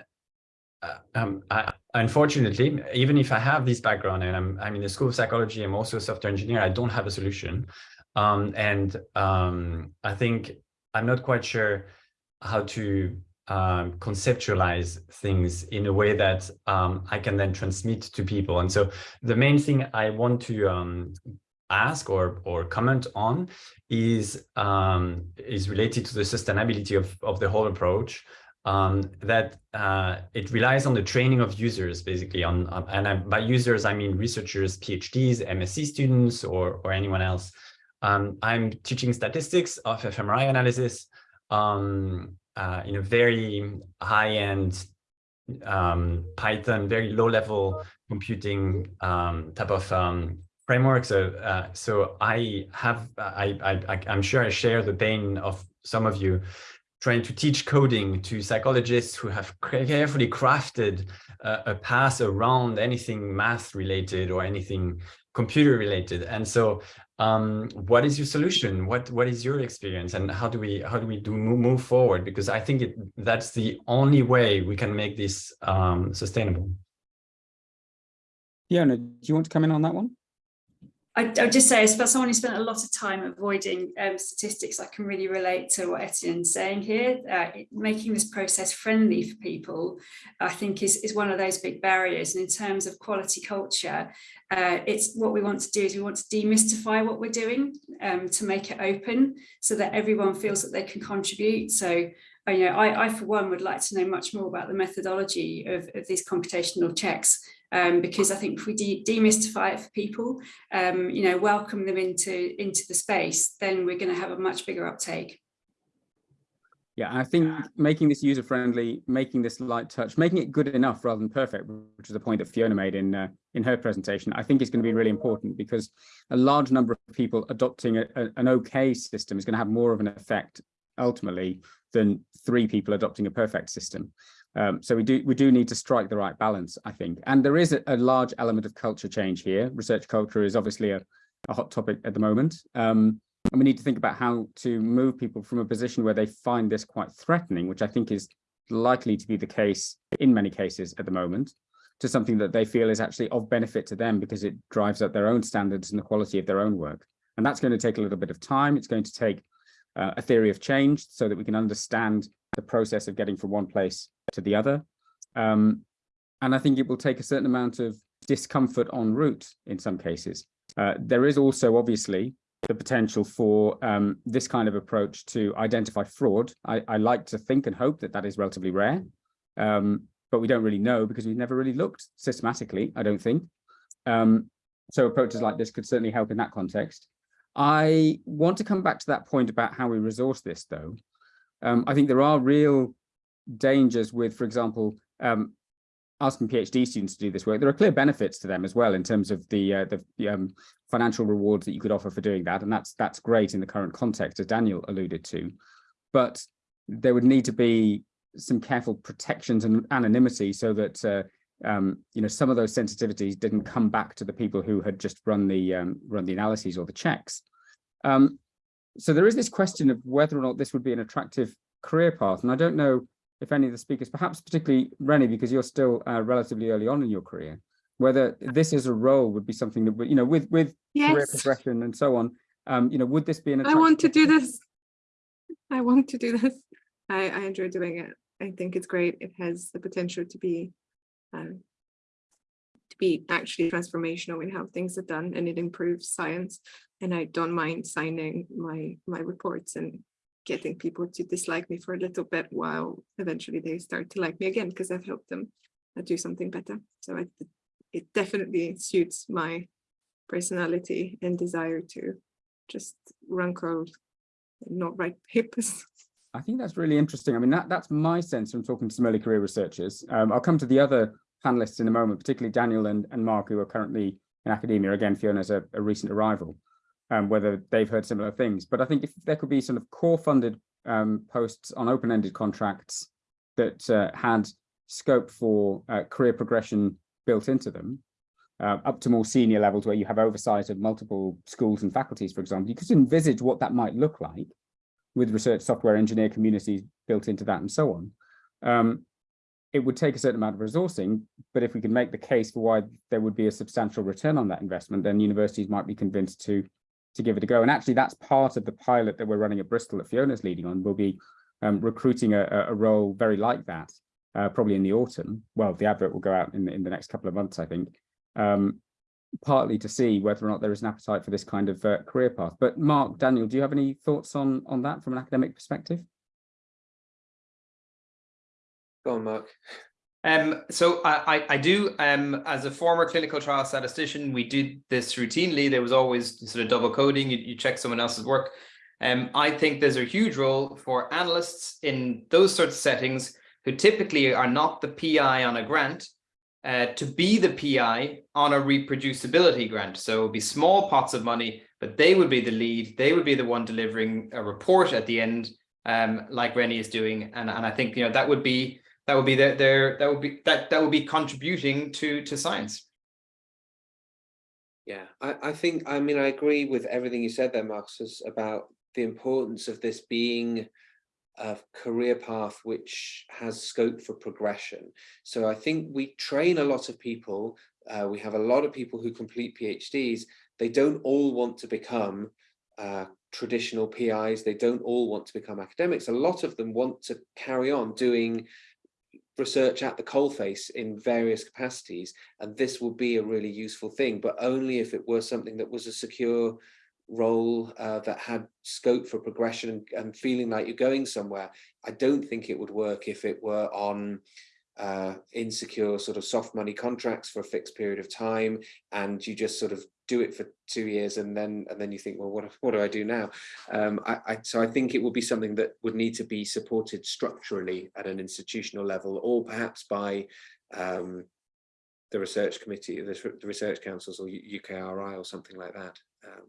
uh, um, I, unfortunately, even if I have this background and I'm, I'm in the school of psychology, I'm also a software engineer, I don't have a solution. Um, and um, I think I'm not quite sure how to um, conceptualize things in a way that um, I can then transmit to people. And so the main thing I want to um, ask or or comment on is um, is related to the sustainability of of the whole approach um, that uh, it relies on the training of users, basically. On, on and I, by users, I mean researchers, PhDs, MSc students, or or anyone else. Um, I'm teaching statistics of fMRI analysis um, uh, in a very high-end um, Python, very low-level computing um, type of um, framework. So, uh, so I have, I, I, I'm sure I share the pain of some of you trying to teach coding to psychologists who have carefully crafted uh, a path around anything math related or anything computer related. And so um, what is your solution? What what is your experience and how do we how do we do move forward? Because I think it, that's the only way we can make this um, sustainable. Fiona, do you want to come in on that one? I, I would just say, as someone who spent a lot of time avoiding um, statistics, I can really relate to what Etienne's saying here. Uh, making this process friendly for people, I think, is, is one of those big barriers. And in terms of quality culture, uh, it's what we want to do is we want to demystify what we're doing um, to make it open so that everyone feels that they can contribute. So uh, you know, I, I, for one, would like to know much more about the methodology of, of these computational checks um, because I think if we de demystify it for people, um, you know, welcome them into, into the space, then we're going to have a much bigger uptake. Yeah, I think making this user friendly, making this light touch, making it good enough rather than perfect, which is the point that Fiona made in uh, in her presentation, I think is going to be really important because a large number of people adopting a, a, an okay system is going to have more of an effect ultimately than three people adopting a perfect system. Um, so we do we do need to strike the right balance, I think. And there is a, a large element of culture change here. Research culture is obviously a, a hot topic at the moment. Um, and we need to think about how to move people from a position where they find this quite threatening, which I think is likely to be the case in many cases at the moment, to something that they feel is actually of benefit to them because it drives up their own standards and the quality of their own work. And that's going to take a little bit of time. It's going to take uh, a theory of change so that we can understand the process of getting from one place to the other. Um, and I think it will take a certain amount of discomfort en route in some cases. Uh, there is also obviously the potential for um, this kind of approach to identify fraud. I, I, like to think and hope that that is relatively rare, um, but we don't really know because we've never really looked systematically, I don't think. Um, so approaches like this could certainly help in that context. I want to come back to that point about how we resource this, though. Um, I think there are real dangers with, for example, um, asking PhD students to do this work, there are clear benefits to them as well in terms of the uh, the, um, financial rewards that you could offer for doing that, and that's that's great in the current context, as Daniel alluded to. But there would need to be some careful protections and anonymity so that uh, um, you know some of those sensitivities didn't come back to the people who had just run the um, run the analyses or the checks. Um, so there is this question of whether or not this would be an attractive career path, and I don't know if any of the speakers, perhaps particularly Reny, because you're still uh, relatively early on in your career, whether this as a role would be something that would, you know, with with career progression and so on, um, you know, would this be an I want to do this. I want to do this. I, I enjoy doing it. I think it's great. It has the potential to be um, to be actually transformational in how things are done and it improves science. And I don't mind signing my my reports and getting people to dislike me for a little bit while eventually they start to like me again because I've helped them uh, do something better. So I, it definitely suits my personality and desire to just run code and not write papers. I think that's really interesting. I mean, that that's my sense from talking to some early career researchers. Um, I'll come to the other panelists in a moment, particularly Daniel and, and Mark, who are currently in academia. Again, Fiona's a, a recent arrival, um, whether they've heard similar things. But I think if there could be sort of core funded um, posts on open-ended contracts that uh, had scope for uh, career progression built into them, uh, up to more senior levels where you have oversight of multiple schools and faculties, for example, you could envisage what that might look like with research software engineer communities built into that and so on. Um, it would take a certain amount of resourcing, but if we can make the case for why there would be a substantial return on that investment, then universities might be convinced to, to give it a go. And actually, that's part of the pilot that we're running at Bristol that Fiona's leading on. We'll be um, recruiting a, a role very like that, uh, probably in the autumn. Well, the advert will go out in, in the next couple of months, I think. Um, partly to see whether or not there is an appetite for this kind of uh, career path. But Mark, Daniel, do you have any thoughts on, on that from an academic perspective? Go on, Mark. Um, so I, I, do, um, as a former clinical trial statistician, we did this routinely. There was always sort of double coding. You, you check someone else's work. Um, I think there's a huge role for analysts in those sorts of settings who typically are not the PI on a grant uh, to be the PI on a reproducibility grant. So it would be small pots of money, but they would be the lead. They would be the one delivering a report at the end, um, like Reny is doing. And, and I think, you know, that would be that would be their, their that would be that that would be contributing to to science. Yeah, I, I think, I mean, I agree with everything you said there, Marcus, about the importance of this being a career path which has scope for progression. So I think we train a lot of people. Uh, we have a lot of people who complete PhDs. They don't all want to become uh, traditional PIs. They don't all want to become academics. A lot of them want to carry on doing research at the coalface in various capacities. And this would be a really useful thing, but only if it were something that was a secure role uh, that had scope for progression and, and, feeling like you're going somewhere. I don't think it would work if it were on uh, insecure sort of soft money contracts for a fixed period of time and you just sort of do it for two years and then and then you think well what what do I do now um, I, I, so I think it would be something that would need to be supported structurally at an institutional level or perhaps by um, the research committee the, research councils or UKRI or something like that um,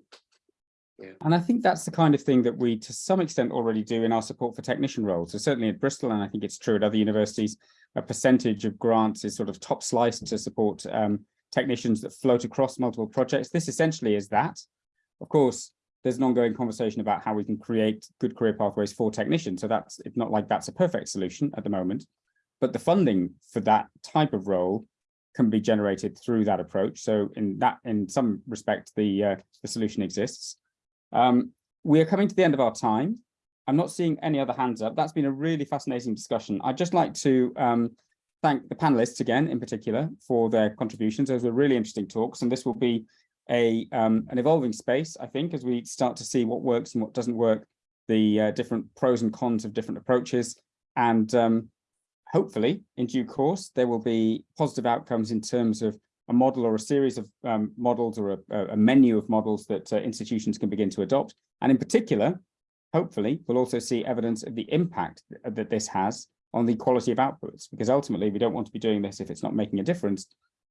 yeah. And I think that's the kind of thing that we, to some extent, already do in our support for technician roles. So certainly at Bristol, and I think it's true at other universities, a percentage of grants is sort of top sliced to support um, technicians that float across multiple projects. This essentially is that. Of course, there's an ongoing conversation about how we can create good career pathways for technicians. So that's it's not like that's a perfect solution at the moment, but the funding for that type of role can be generated through that approach. So in that, in some respect, the uh, the solution exists. Um, we are coming to the end of our time. I'm not seeing any other hands up. That's been a really fascinating discussion. I'd just like to um, thank the panelists again, in particular, for their contributions. Those were really interesting talks, and this will be a um, an evolving space, I think, as we start to see what works and what doesn't work, the uh, different pros and cons of different approaches, and um, hopefully, in due course, there will be positive outcomes in terms of a model or a series of um, models or a, a, menu of models that uh, institutions can begin to adopt. And in particular, hopefully, we'll also see evidence of the impact that this has on the quality of outputs, because ultimately we don't want to be doing this if it's not making a difference.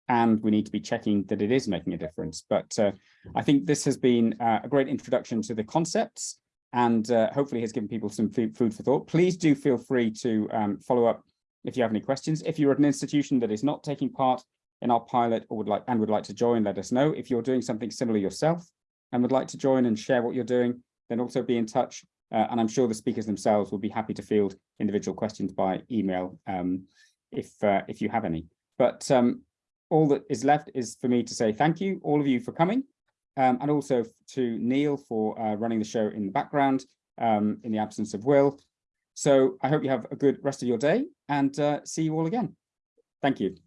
And we need to be checking that it is making a difference. But uh, I think this has been uh, a great introduction to the concepts and uh, hopefully has given people some food, for thought. Please do feel free to um, follow up if you have any questions. If you're at an institution that is not taking part in our pilot or would like and would like to join, let us know. If you're doing something similar yourself and would like to join and share what you're doing, then also be in touch. Uh, and I'm sure the speakers themselves will be happy to field individual questions by email um, if uh, if you have any. But um, all that is left is for me to say thank you, all of you for coming, um, and also to Neil for uh, running the show in the background um, in the absence of Will. So I hope you have a good rest of your day and uh, see you all again. Thank you.